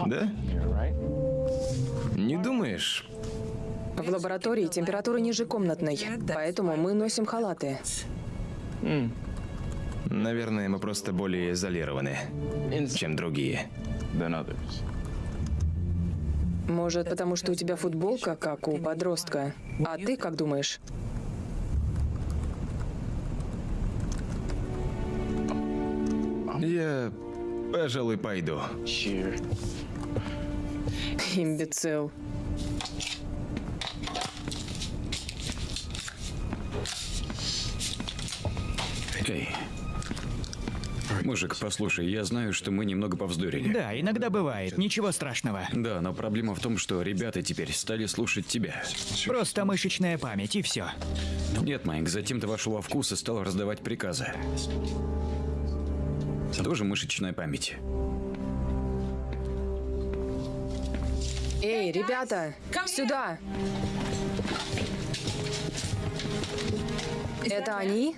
да? Не думаешь? В лаборатории температура ниже комнатной, поэтому мы носим халаты. Наверное, мы просто более изолированы, чем другие. Может, потому что у тебя футболка, как у подростка. А ты как думаешь? Я, пожалуй, пойду. Имбецил. Эй. Мужик, послушай, я знаю, что мы немного повздорили. Да, иногда бывает, ничего страшного. Да, но проблема в том, что ребята теперь стали слушать тебя. Просто мышечная память и все. Нет, Майк, затем ты вошел во вкус и стал раздавать приказы. Тоже мышечная память. Эй, ребята, сюда! Это они?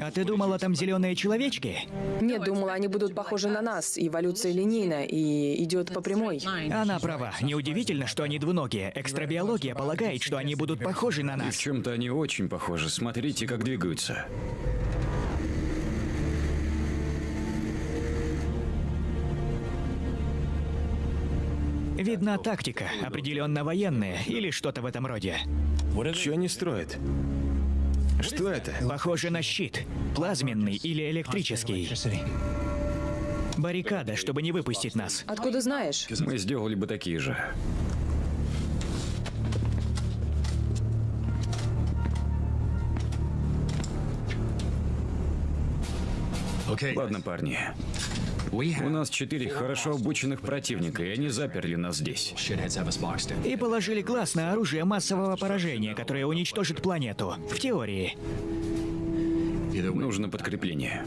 А ты думала, там зеленые человечки? Нет, думала, они будут похожи на нас. Эволюция линейна и идет по прямой. Она права. Неудивительно, что они двуногие. Экстрабиология полагает, что они будут похожи на И в нас. чем-то они очень похожи. Смотрите, как двигаются. Видна тактика, определенно военная или что-то в этом роде. Что они строят? Что это? Похоже на щит. Плазменный или электрический. Баррикада, чтобы не выпустить нас. Откуда знаешь? Мы сделали бы такие же. Ладно, парни. У нас четыре хорошо обученных противника, и они заперли нас здесь. И положили глаз на оружие массового поражения, которое уничтожит планету. В теории. Нужно подкрепление.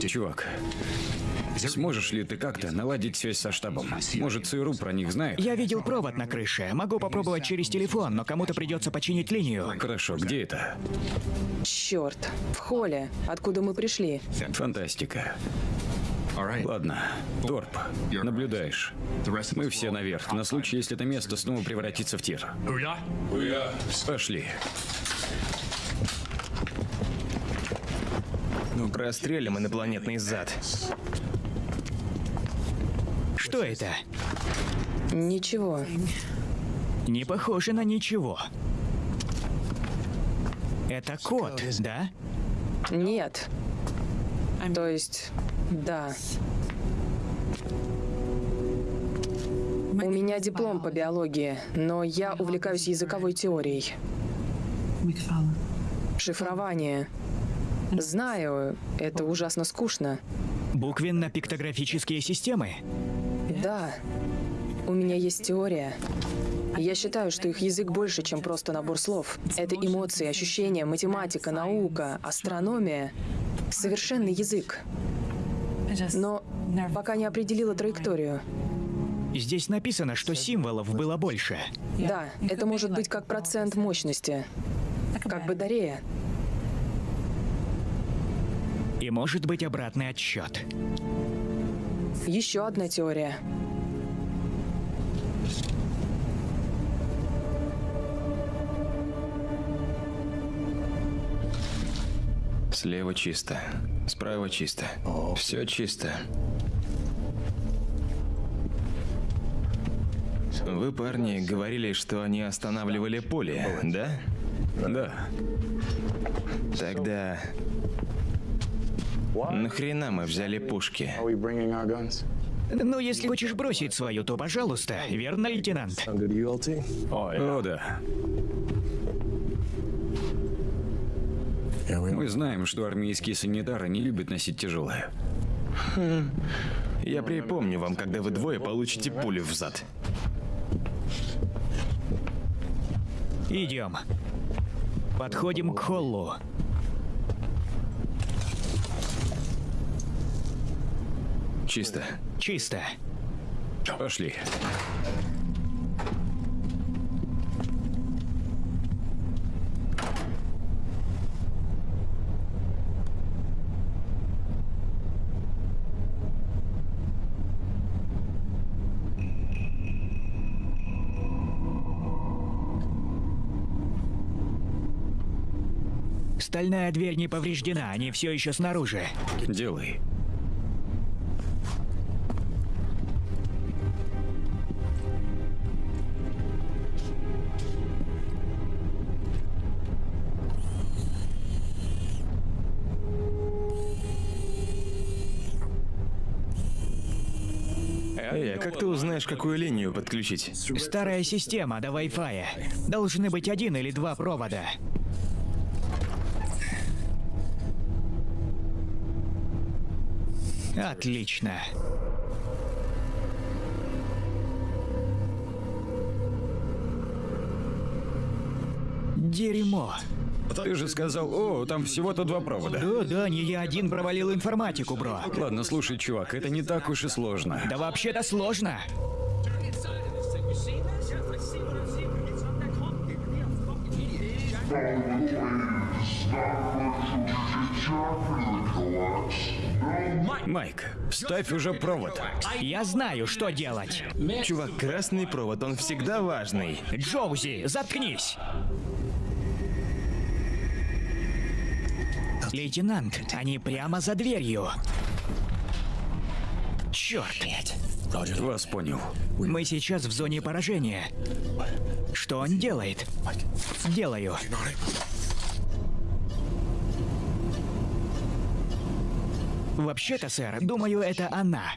Чувак, сможешь ли ты как-то наладить связь со штабом? Может, ЦРУ про них знает? Я видел провод на крыше. Могу попробовать через телефон, но кому-то придется починить линию. Хорошо, где это? Черт, в холле, откуда мы пришли. Фантастика. Ладно, Торп, наблюдаешь. Мы все наверх, на случай, если это место снова превратится в тир. Пошли. Ну, прострелим инопланетный зад. Что это? Ничего. Не похоже на ничего. Это код, да? Нет. То есть, да. У меня диплом по биологии, но я увлекаюсь языковой теорией. Шифрование. Знаю, это ужасно скучно. Буквенно-пиктографические системы? Да, у меня есть теория. Я считаю, что их язык больше, чем просто набор слов. Это эмоции, ощущения, математика, наука, астрономия. Совершенный язык. Но пока не определила траекторию. Здесь написано, что символов было больше. Да, это может быть как процент мощности. Как батарея. И может быть обратный отсчет. Еще одна теория. Слева чисто, справа чисто. Все чисто. Вы, парни, говорили, что они останавливали поле, да? Да. Тогда нахрена мы взяли пушки? Ну, если хочешь бросить свою, то пожалуйста, верно, лейтенант? О, да. Мы знаем, что армейские санитары не любят носить тяжелое. Я припомню вам, когда вы двое получите пулю в зад. Идем. Подходим к холлу. Чисто. Чисто. Пошли. Стальная дверь не повреждена, они все еще снаружи. Делай. Эй, а как ты узнаешь, какую линию подключить? Старая система до Wi-Fi. Должны быть один или два провода. Отлично. Дерьмо. Ты же сказал, о, там всего-то два провода. Да, да, не я один провалил информатику, бро. Ладно, слушай, чувак, это не так уж и сложно. Да вообще-то сложно. Майк, ставь уже провод. Я знаю, что делать. Чувак, красный провод, он всегда важный. Джоузи, заткнись. Лейтенант, они прямо за дверью. Черт. Вас понял. Мы сейчас в зоне поражения. Что он делает? Делаю. Вообще-то, сэр, думаю, это она.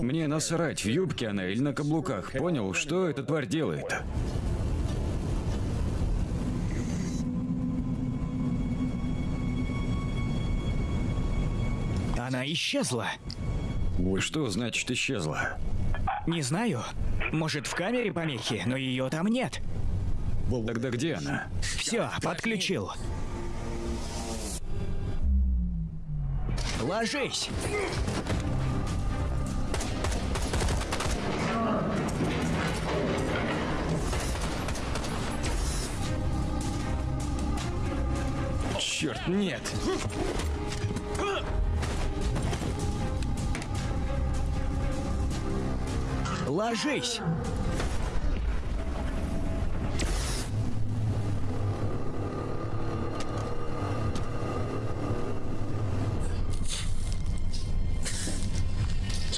Мне насрать, в юбке она или на каблуках. Понял, что эта тварь делает? Она исчезла. Что значит исчезла? Не знаю. Может, в камере помехи, но ее там нет. Тогда где она? Все, подключил. Ложись! Черт, нет! Ложись!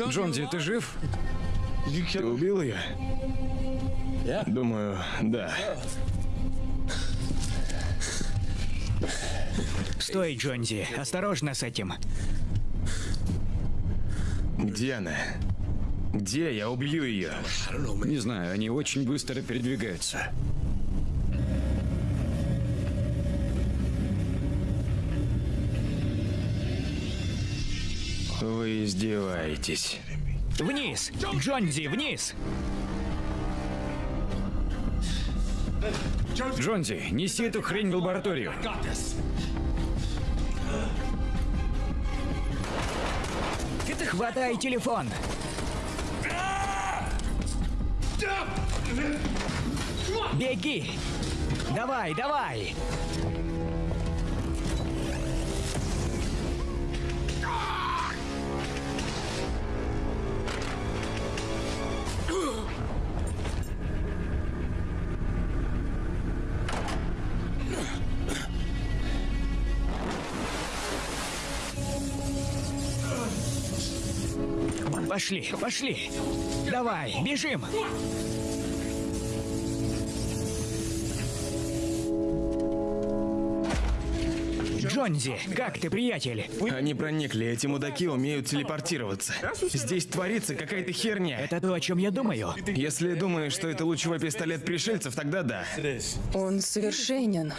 Джонзи, ты жив? Ты убил ее? Думаю, да. Стой, Джонзи, осторожно с этим. Где она? Где? Я убью ее. Не знаю, они очень быстро передвигаются. Вы издеваетесь. Вниз! Джонзи, вниз! Джонзи, неси эту хрень в лабораторию. Хватай телефон! Беги! Давай, давай! Пошли, пошли! Давай, бежим! Джонзи, как ты, приятель? Они проникли, эти мудаки умеют телепортироваться. Здесь творится какая-то херня. Это то, о чем я думаю. Если думаешь, что это лучевой пистолет пришельцев, тогда да. Он совершенен.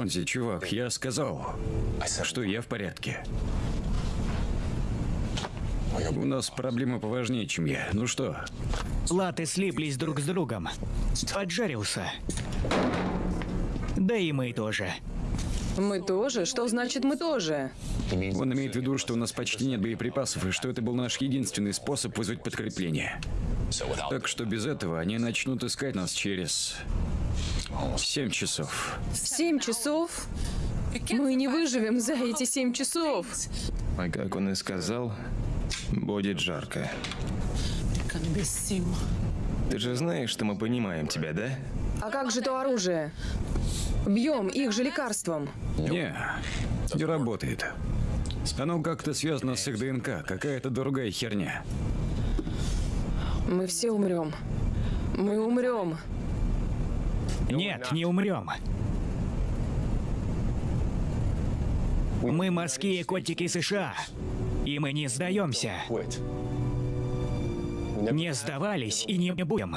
Джонзи, чувак, я сказал, что я в порядке. У нас проблемы поважнее, чем я. Ну что, Латы слиплись друг с другом. Поджарился. Да и мы тоже. Мы тоже? Что значит мы тоже? он имеет в виду, что у нас почти нет боеприпасов, и что это был наш единственный способ вызвать подкрепление. Так что без этого они начнут искать нас через... Семь часов. Семь часов? Мы не выживем за эти семь часов. А как он и сказал, будет жарко. Ты же знаешь, что мы понимаем тебя, да? А как же то оружие? Бьем их же лекарством. Не, не работает. Оно как-то связано с их ДНК, какая-то другая херня. Мы все умрем. Мы умрем. Нет, не умрем. Мы морские котики США. И мы не сдаемся. Не сдавались и не будем.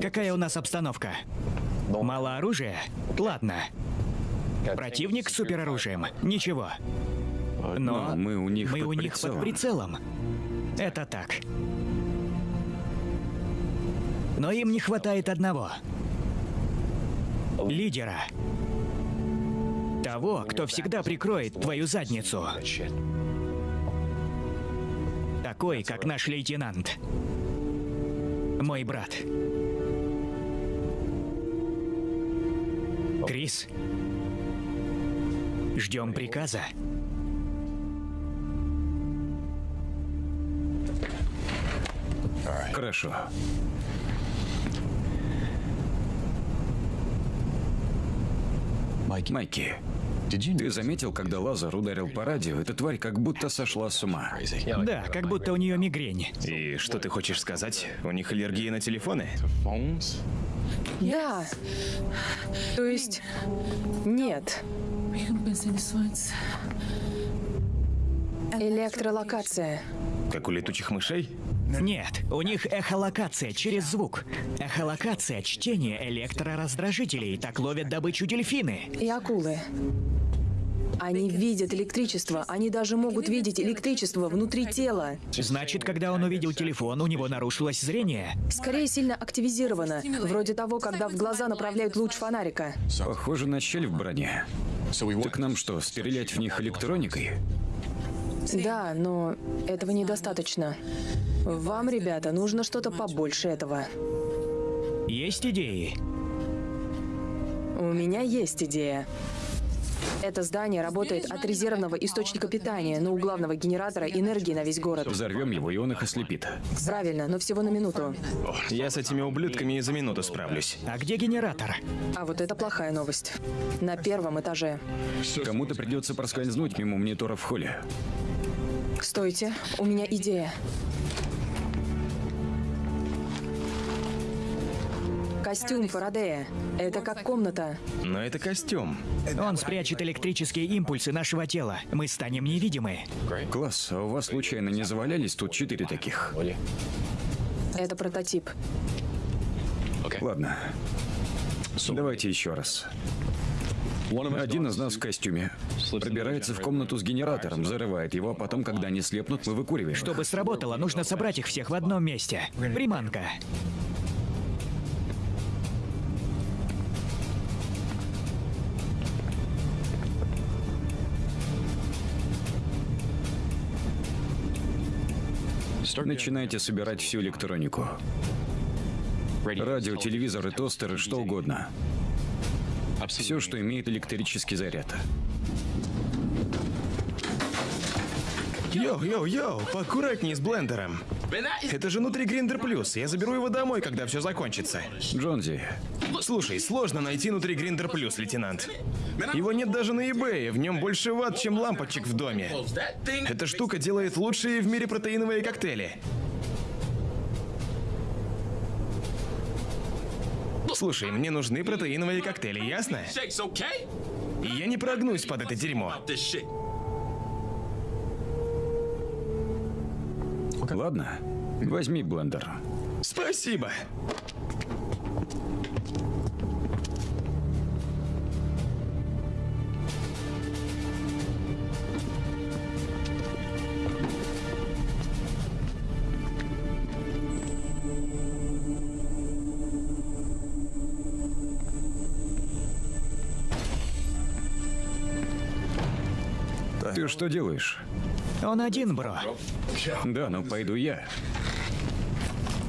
Какая у нас обстановка? Мало оружия? Ладно. Противник с супероружием? Ничего. Но Но мы у них мы под у них под прицелом. прицелом. Это так. Но им не хватает одного. Лидера. Того, кто всегда прикроет твою задницу. Такой, как наш лейтенант. Мой брат. Крис. Ждем приказа. Хорошо. Майки. Ты заметил, когда Лазар ударил по радио, эта тварь как будто сошла с ума. Да, как будто у нее мигрень. И что ты хочешь сказать? У них аллергия на телефоны? Да. То есть... Нет. Электролокация. Как у летучих мышей? Нет, у них эхолокация через звук. Эхолокация — чтение электрораздражителей. Так ловят добычу дельфины. И акулы. Они видят электричество. Они даже могут видеть электричество внутри тела. Значит, когда он увидел телефон, у него нарушилось зрение. Скорее сильно активизировано. Вроде того, когда в глаза направляют луч фонарика. Похоже на щель в броне. Так нам что, стрелять в них электроникой? Да, но этого недостаточно. Вам, ребята, нужно что-то побольше этого. Есть идеи? У меня есть идея. Это здание работает от резервного источника питания, но у главного генератора энергии на весь город. Взорвем его, и он их ослепит. Правильно, но всего на минуту. Я с этими ублюдками и за минуту справлюсь. А где генератор? А вот это плохая новость. На первом этаже. Кому-то придется проскользнуть мимо монитора в холле. Стойте, у меня идея. Костюм Фарадея. Это как комната. Но это костюм. Он спрячет электрические импульсы нашего тела. Мы станем невидимы. Класс, а у вас случайно не завалялись тут четыре таких? Это прототип. Ладно. Давайте еще раз. Один из нас в костюме пробирается в комнату с генератором, взрывает его, а потом, когда они слепнут, мы выкуриваем. Чтобы сработало, нужно собрать их всех в одном месте. Приманка. Начинайте собирать всю электронику. Радио, телевизоры, тостеры, что угодно. Все, что имеет электрический заряд. Йоу, йоу, йоу, поаккуратней с блендером. Это же внутри Grinder Plus. Я заберу его домой, когда все закончится. Джонзи, Слушай, сложно найти внутри Grinder Plus, лейтенант. Его нет даже на eBay, в нем больше ватт, чем лампочек в доме. Эта штука делает лучшие в мире протеиновые коктейли. Слушай, мне нужны протеиновые коктейли, ясно? Я не прогнусь под это дерьмо. Ладно? Возьми блендер. Спасибо. Ты что делаешь? Он один, бро. Да, ну пойду я.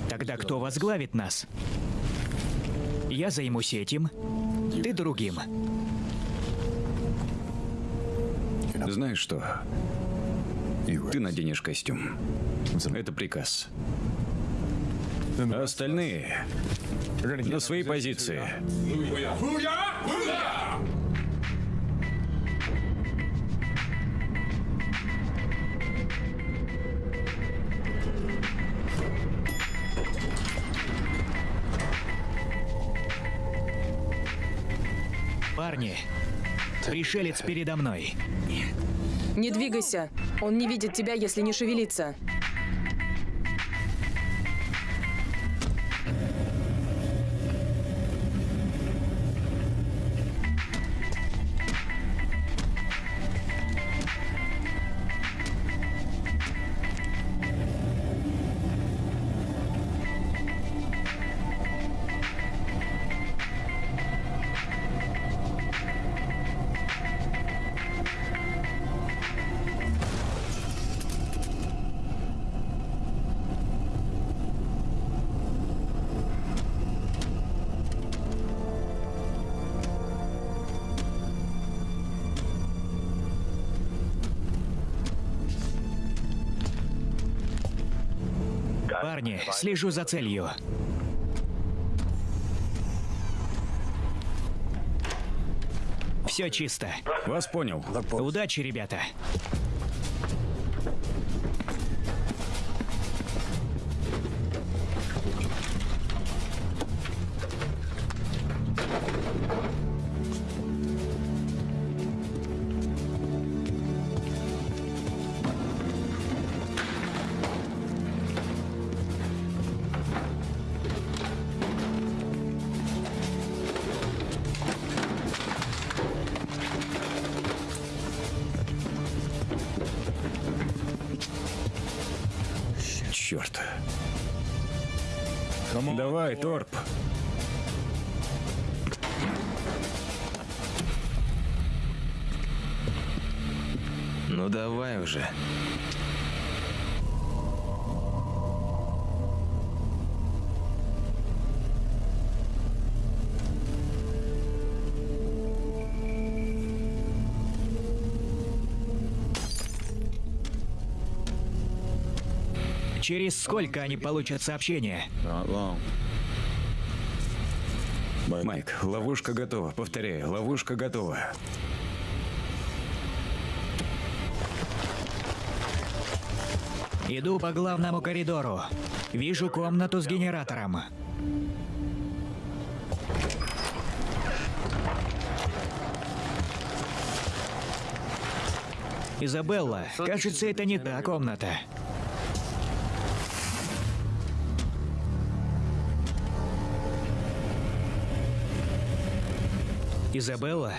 Тогда кто возглавит нас? Я займусь этим, ты другим. Знаешь что? Ты наденешь костюм. Это приказ. А остальные на свои позиции. Парни, пришелец передо мной. Не двигайся. Он не видит тебя, если не шевелиться. Парни, слежу за целью. Все чисто. Вас понял. Удачи, ребята. Уже. Через сколько они получат сообщение? Майк, ловушка готова. Повторяю, ловушка готова. Иду по главному коридору. Вижу комнату с генератором. Изабелла, кажется, это не та комната. Изабелла?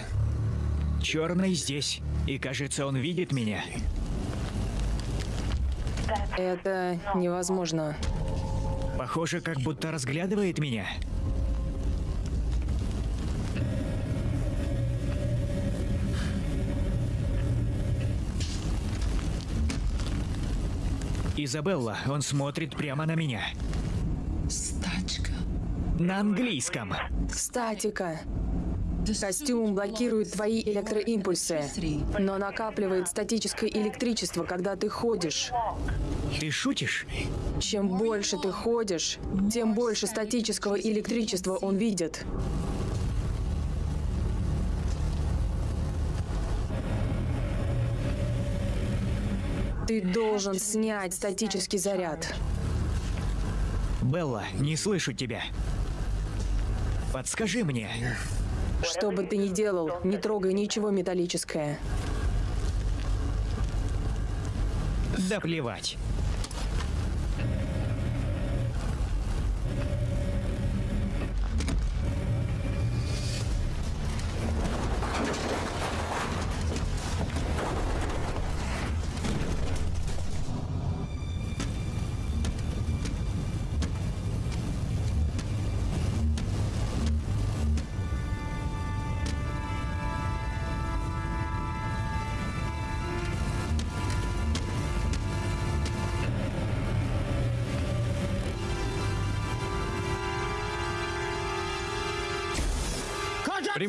Черный здесь. И кажется, он видит меня. Это невозможно. Похоже, как будто разглядывает меня. Изабелла, он смотрит прямо на меня. На английском. Статика. Костюм блокирует твои электроимпульсы, но накапливает статическое электричество, когда ты ходишь. Ты шутишь? Чем больше ты ходишь, тем больше статического электричества он видит. Ты должен снять статический заряд. Белла, не слышу тебя. Подскажи мне. Что бы ты ни делал, не трогай ничего металлическое. Да плевать.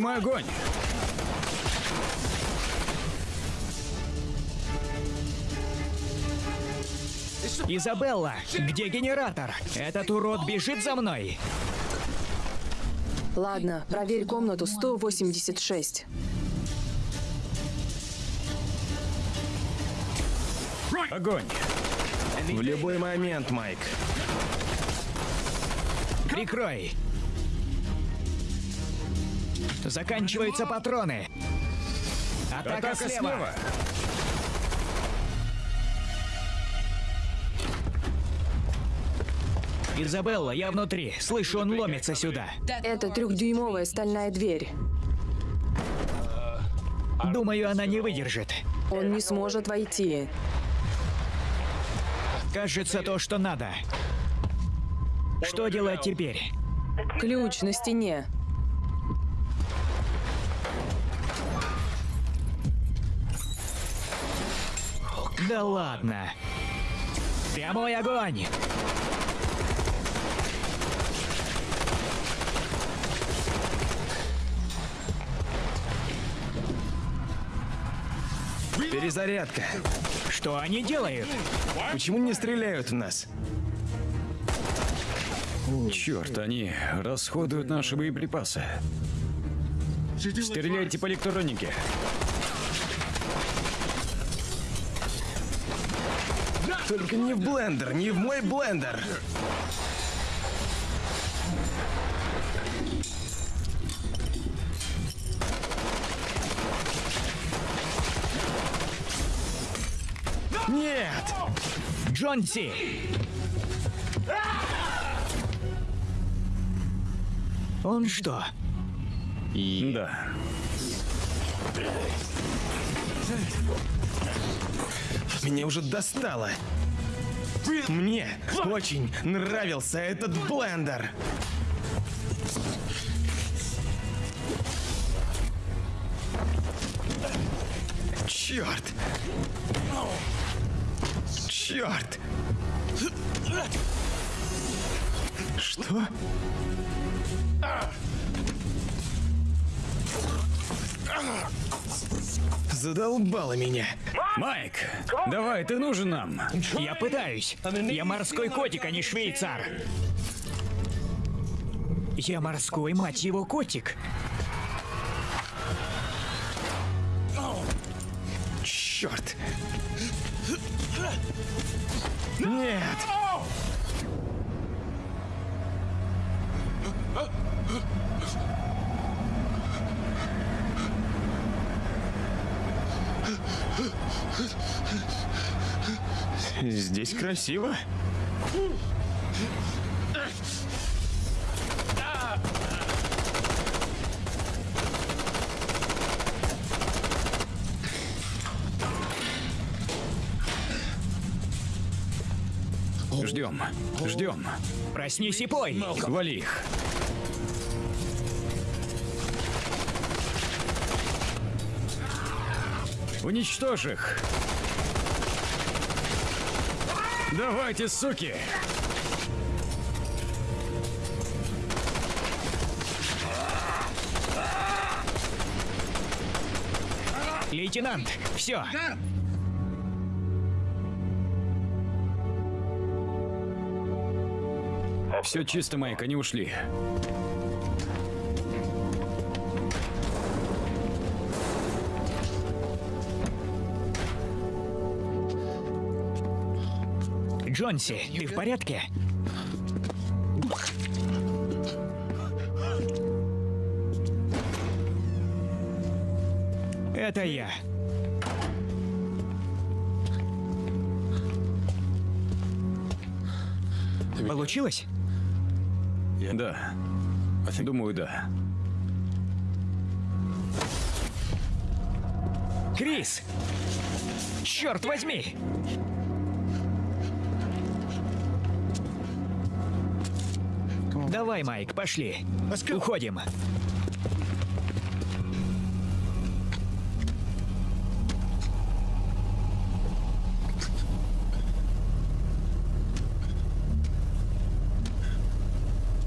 Прямой огонь! Изабелла, где генератор? Этот урод бежит за мной. Ладно, проверь комнату 186. Огонь! В любой момент, Майк. Прикрой. Заканчиваются патроны. Атака, Атака слева. слева! Изабелла, я внутри. Слышу, он ломится сюда. Это трехдюймовая стальная дверь. Думаю, она не выдержит. Он не сможет войти. Кажется, то, что надо. Что делать теперь? Ключ на стене. Да ладно. Прямой огонь. Перезарядка. Что они делают? Почему не стреляют в нас? Черт, они расходуют наши боеприпасы. Стреляйте по электронике. Только не в блендер, не в мой блендер. Нет! Джонси! Он что, Да. Меня уже достало. Мне очень нравился этот блендер. Черт! Черт! Что? Задолбало меня. Майк, давай, ты нужен нам. Я пытаюсь. Я морской котик, а не швейцар. Я морской, мать его, котик. Черт! Нет! Здесь красиво. Ждем, ждем. Проснись и пой. Вали их. Уничтожь их. Давайте, суки! Лейтенант, все. Все чисто, Майк, они ушли. Джонси, ты в порядке? Это я. Получилось? Да. Думаю, да. Крис! Черт возьми! Давай, Майк, пошли. Уходим.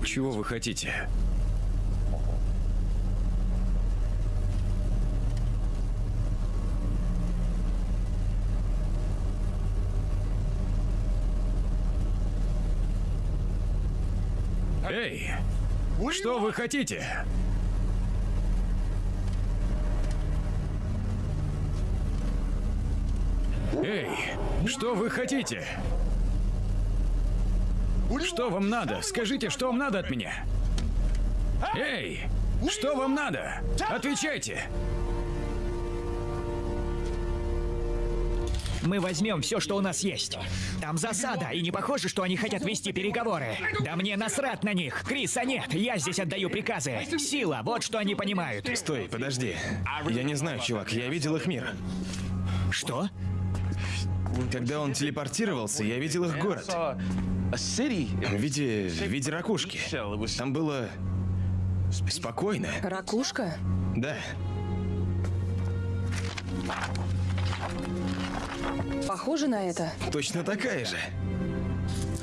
Чего вы хотите? Эй! Что вы хотите? Эй! Что вы хотите? Что вам надо? Скажите, что вам надо от меня? Эй! Что вам надо? Отвечайте! Мы возьмем все, что у нас есть. Там засада, и не похоже, что они хотят вести переговоры. Да мне насрать на них. Криса нет, я здесь отдаю приказы. Сила, вот что они понимают. Стой, подожди. Я не знаю, чувак, я видел их мир. Что? Когда он телепортировался, я видел их город. В виде, в виде ракушки. Там было спокойно. Ракушка? Да. Похоже на это? Точно такая же.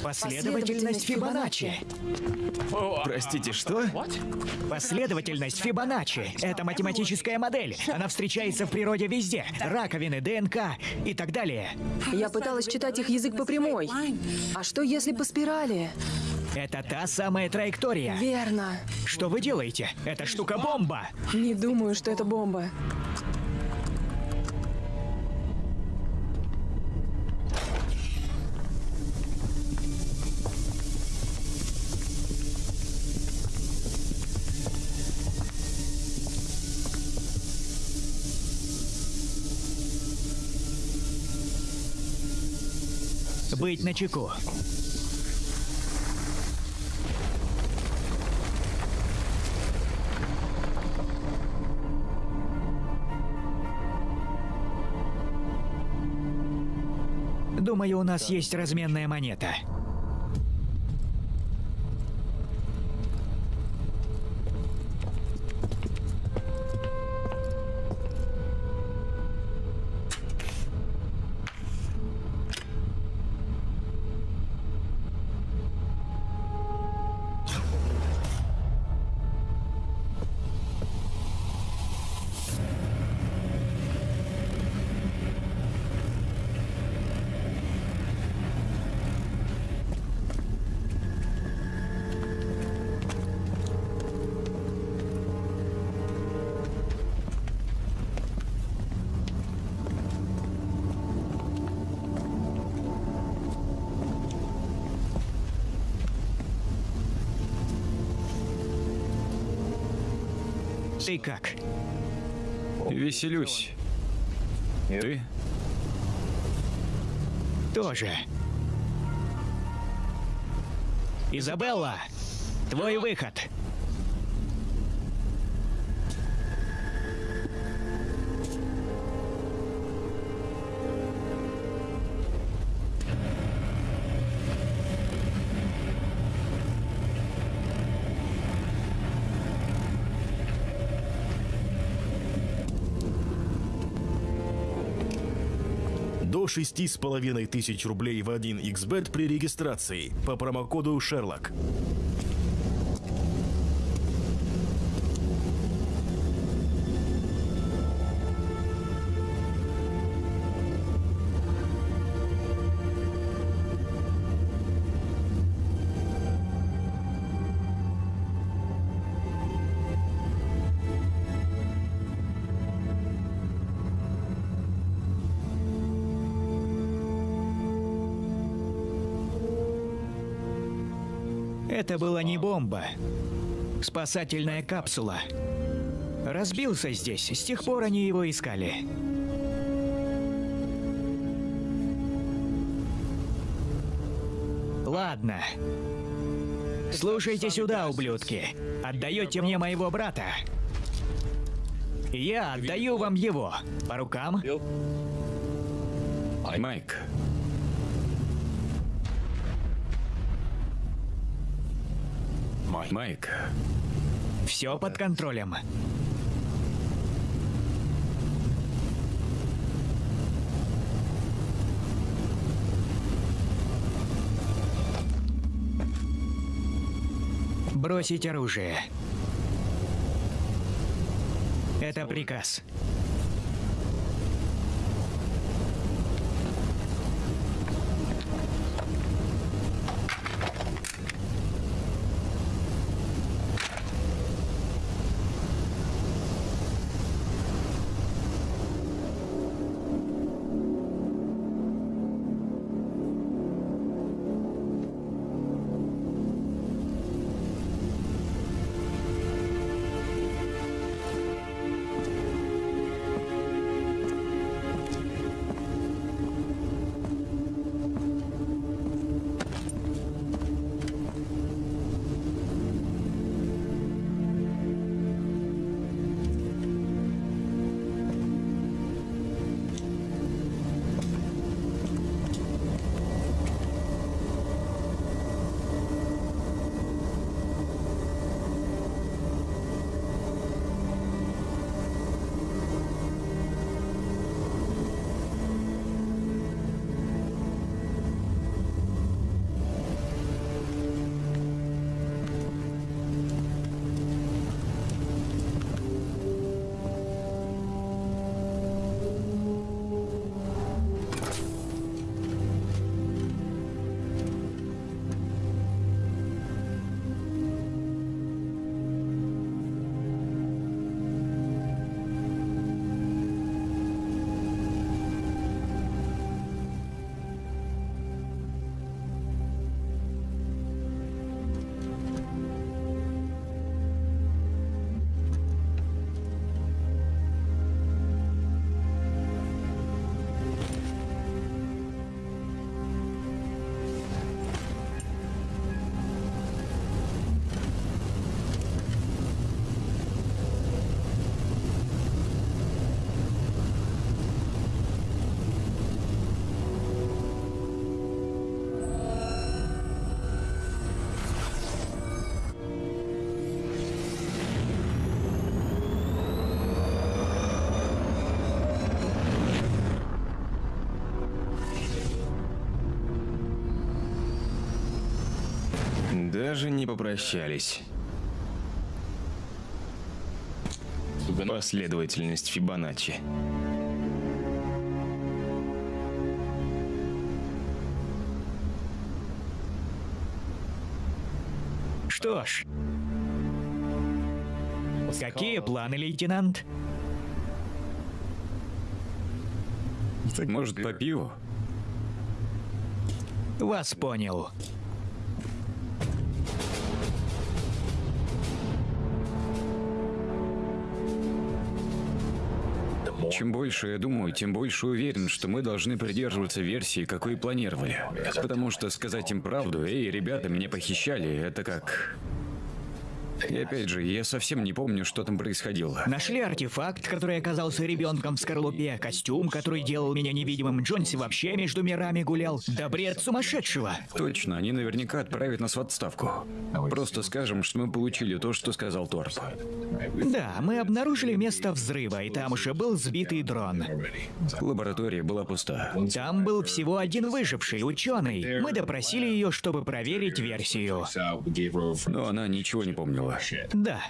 Последовательность Фибоначчи. Простите, что? Последовательность Фибоначчи. Это математическая модель. Она встречается в природе везде. Раковины, ДНК и так далее. Я пыталась читать их язык по прямой. А что если по спирали? Это та самая траектория. Верно. Что вы делаете? Эта штука бомба. Не думаю, что это бомба. Быть начеку. Думаю, у нас есть разменная монета. Как? Веселюсь. Ты? Тоже. Изабелла, твой выход. До шести с половиной тысяч рублей в 1xbet при регистрации по промокоду Шерлок. Спасательная капсула. Разбился здесь, с тех пор они его искали. Ладно. Слушайте сюда, ублюдки. Отдаете мне моего брата. Я отдаю вам его. По рукам? Майк, Майк, Все под контролем. Бросить оружие. Это приказ. Даже не попрощались. Последовательность Фибоначчи. Что ж. Какие планы, лейтенант? Может, по пиву? Вас понял. Чем больше я думаю, тем больше уверен, что мы должны придерживаться версии, какой планировали. Потому что сказать им правду, эй, ребята, меня похищали, это как... И опять же, я совсем не помню, что там происходило. Нашли артефакт, который оказался ребенком в скорлупе, костюм, который делал меня невидимым, Джонси вообще между мирами гулял. Да бред сумасшедшего. Точно, они наверняка отправят нас в отставку. Просто скажем, что мы получили то, что сказал Торп. Да, мы обнаружили место взрыва, и там уже был сбитый дрон. Лаборатория была пуста. Там был всего один выживший, ученый. Мы допросили ее, чтобы проверить версию. Но она ничего не помнила. Да.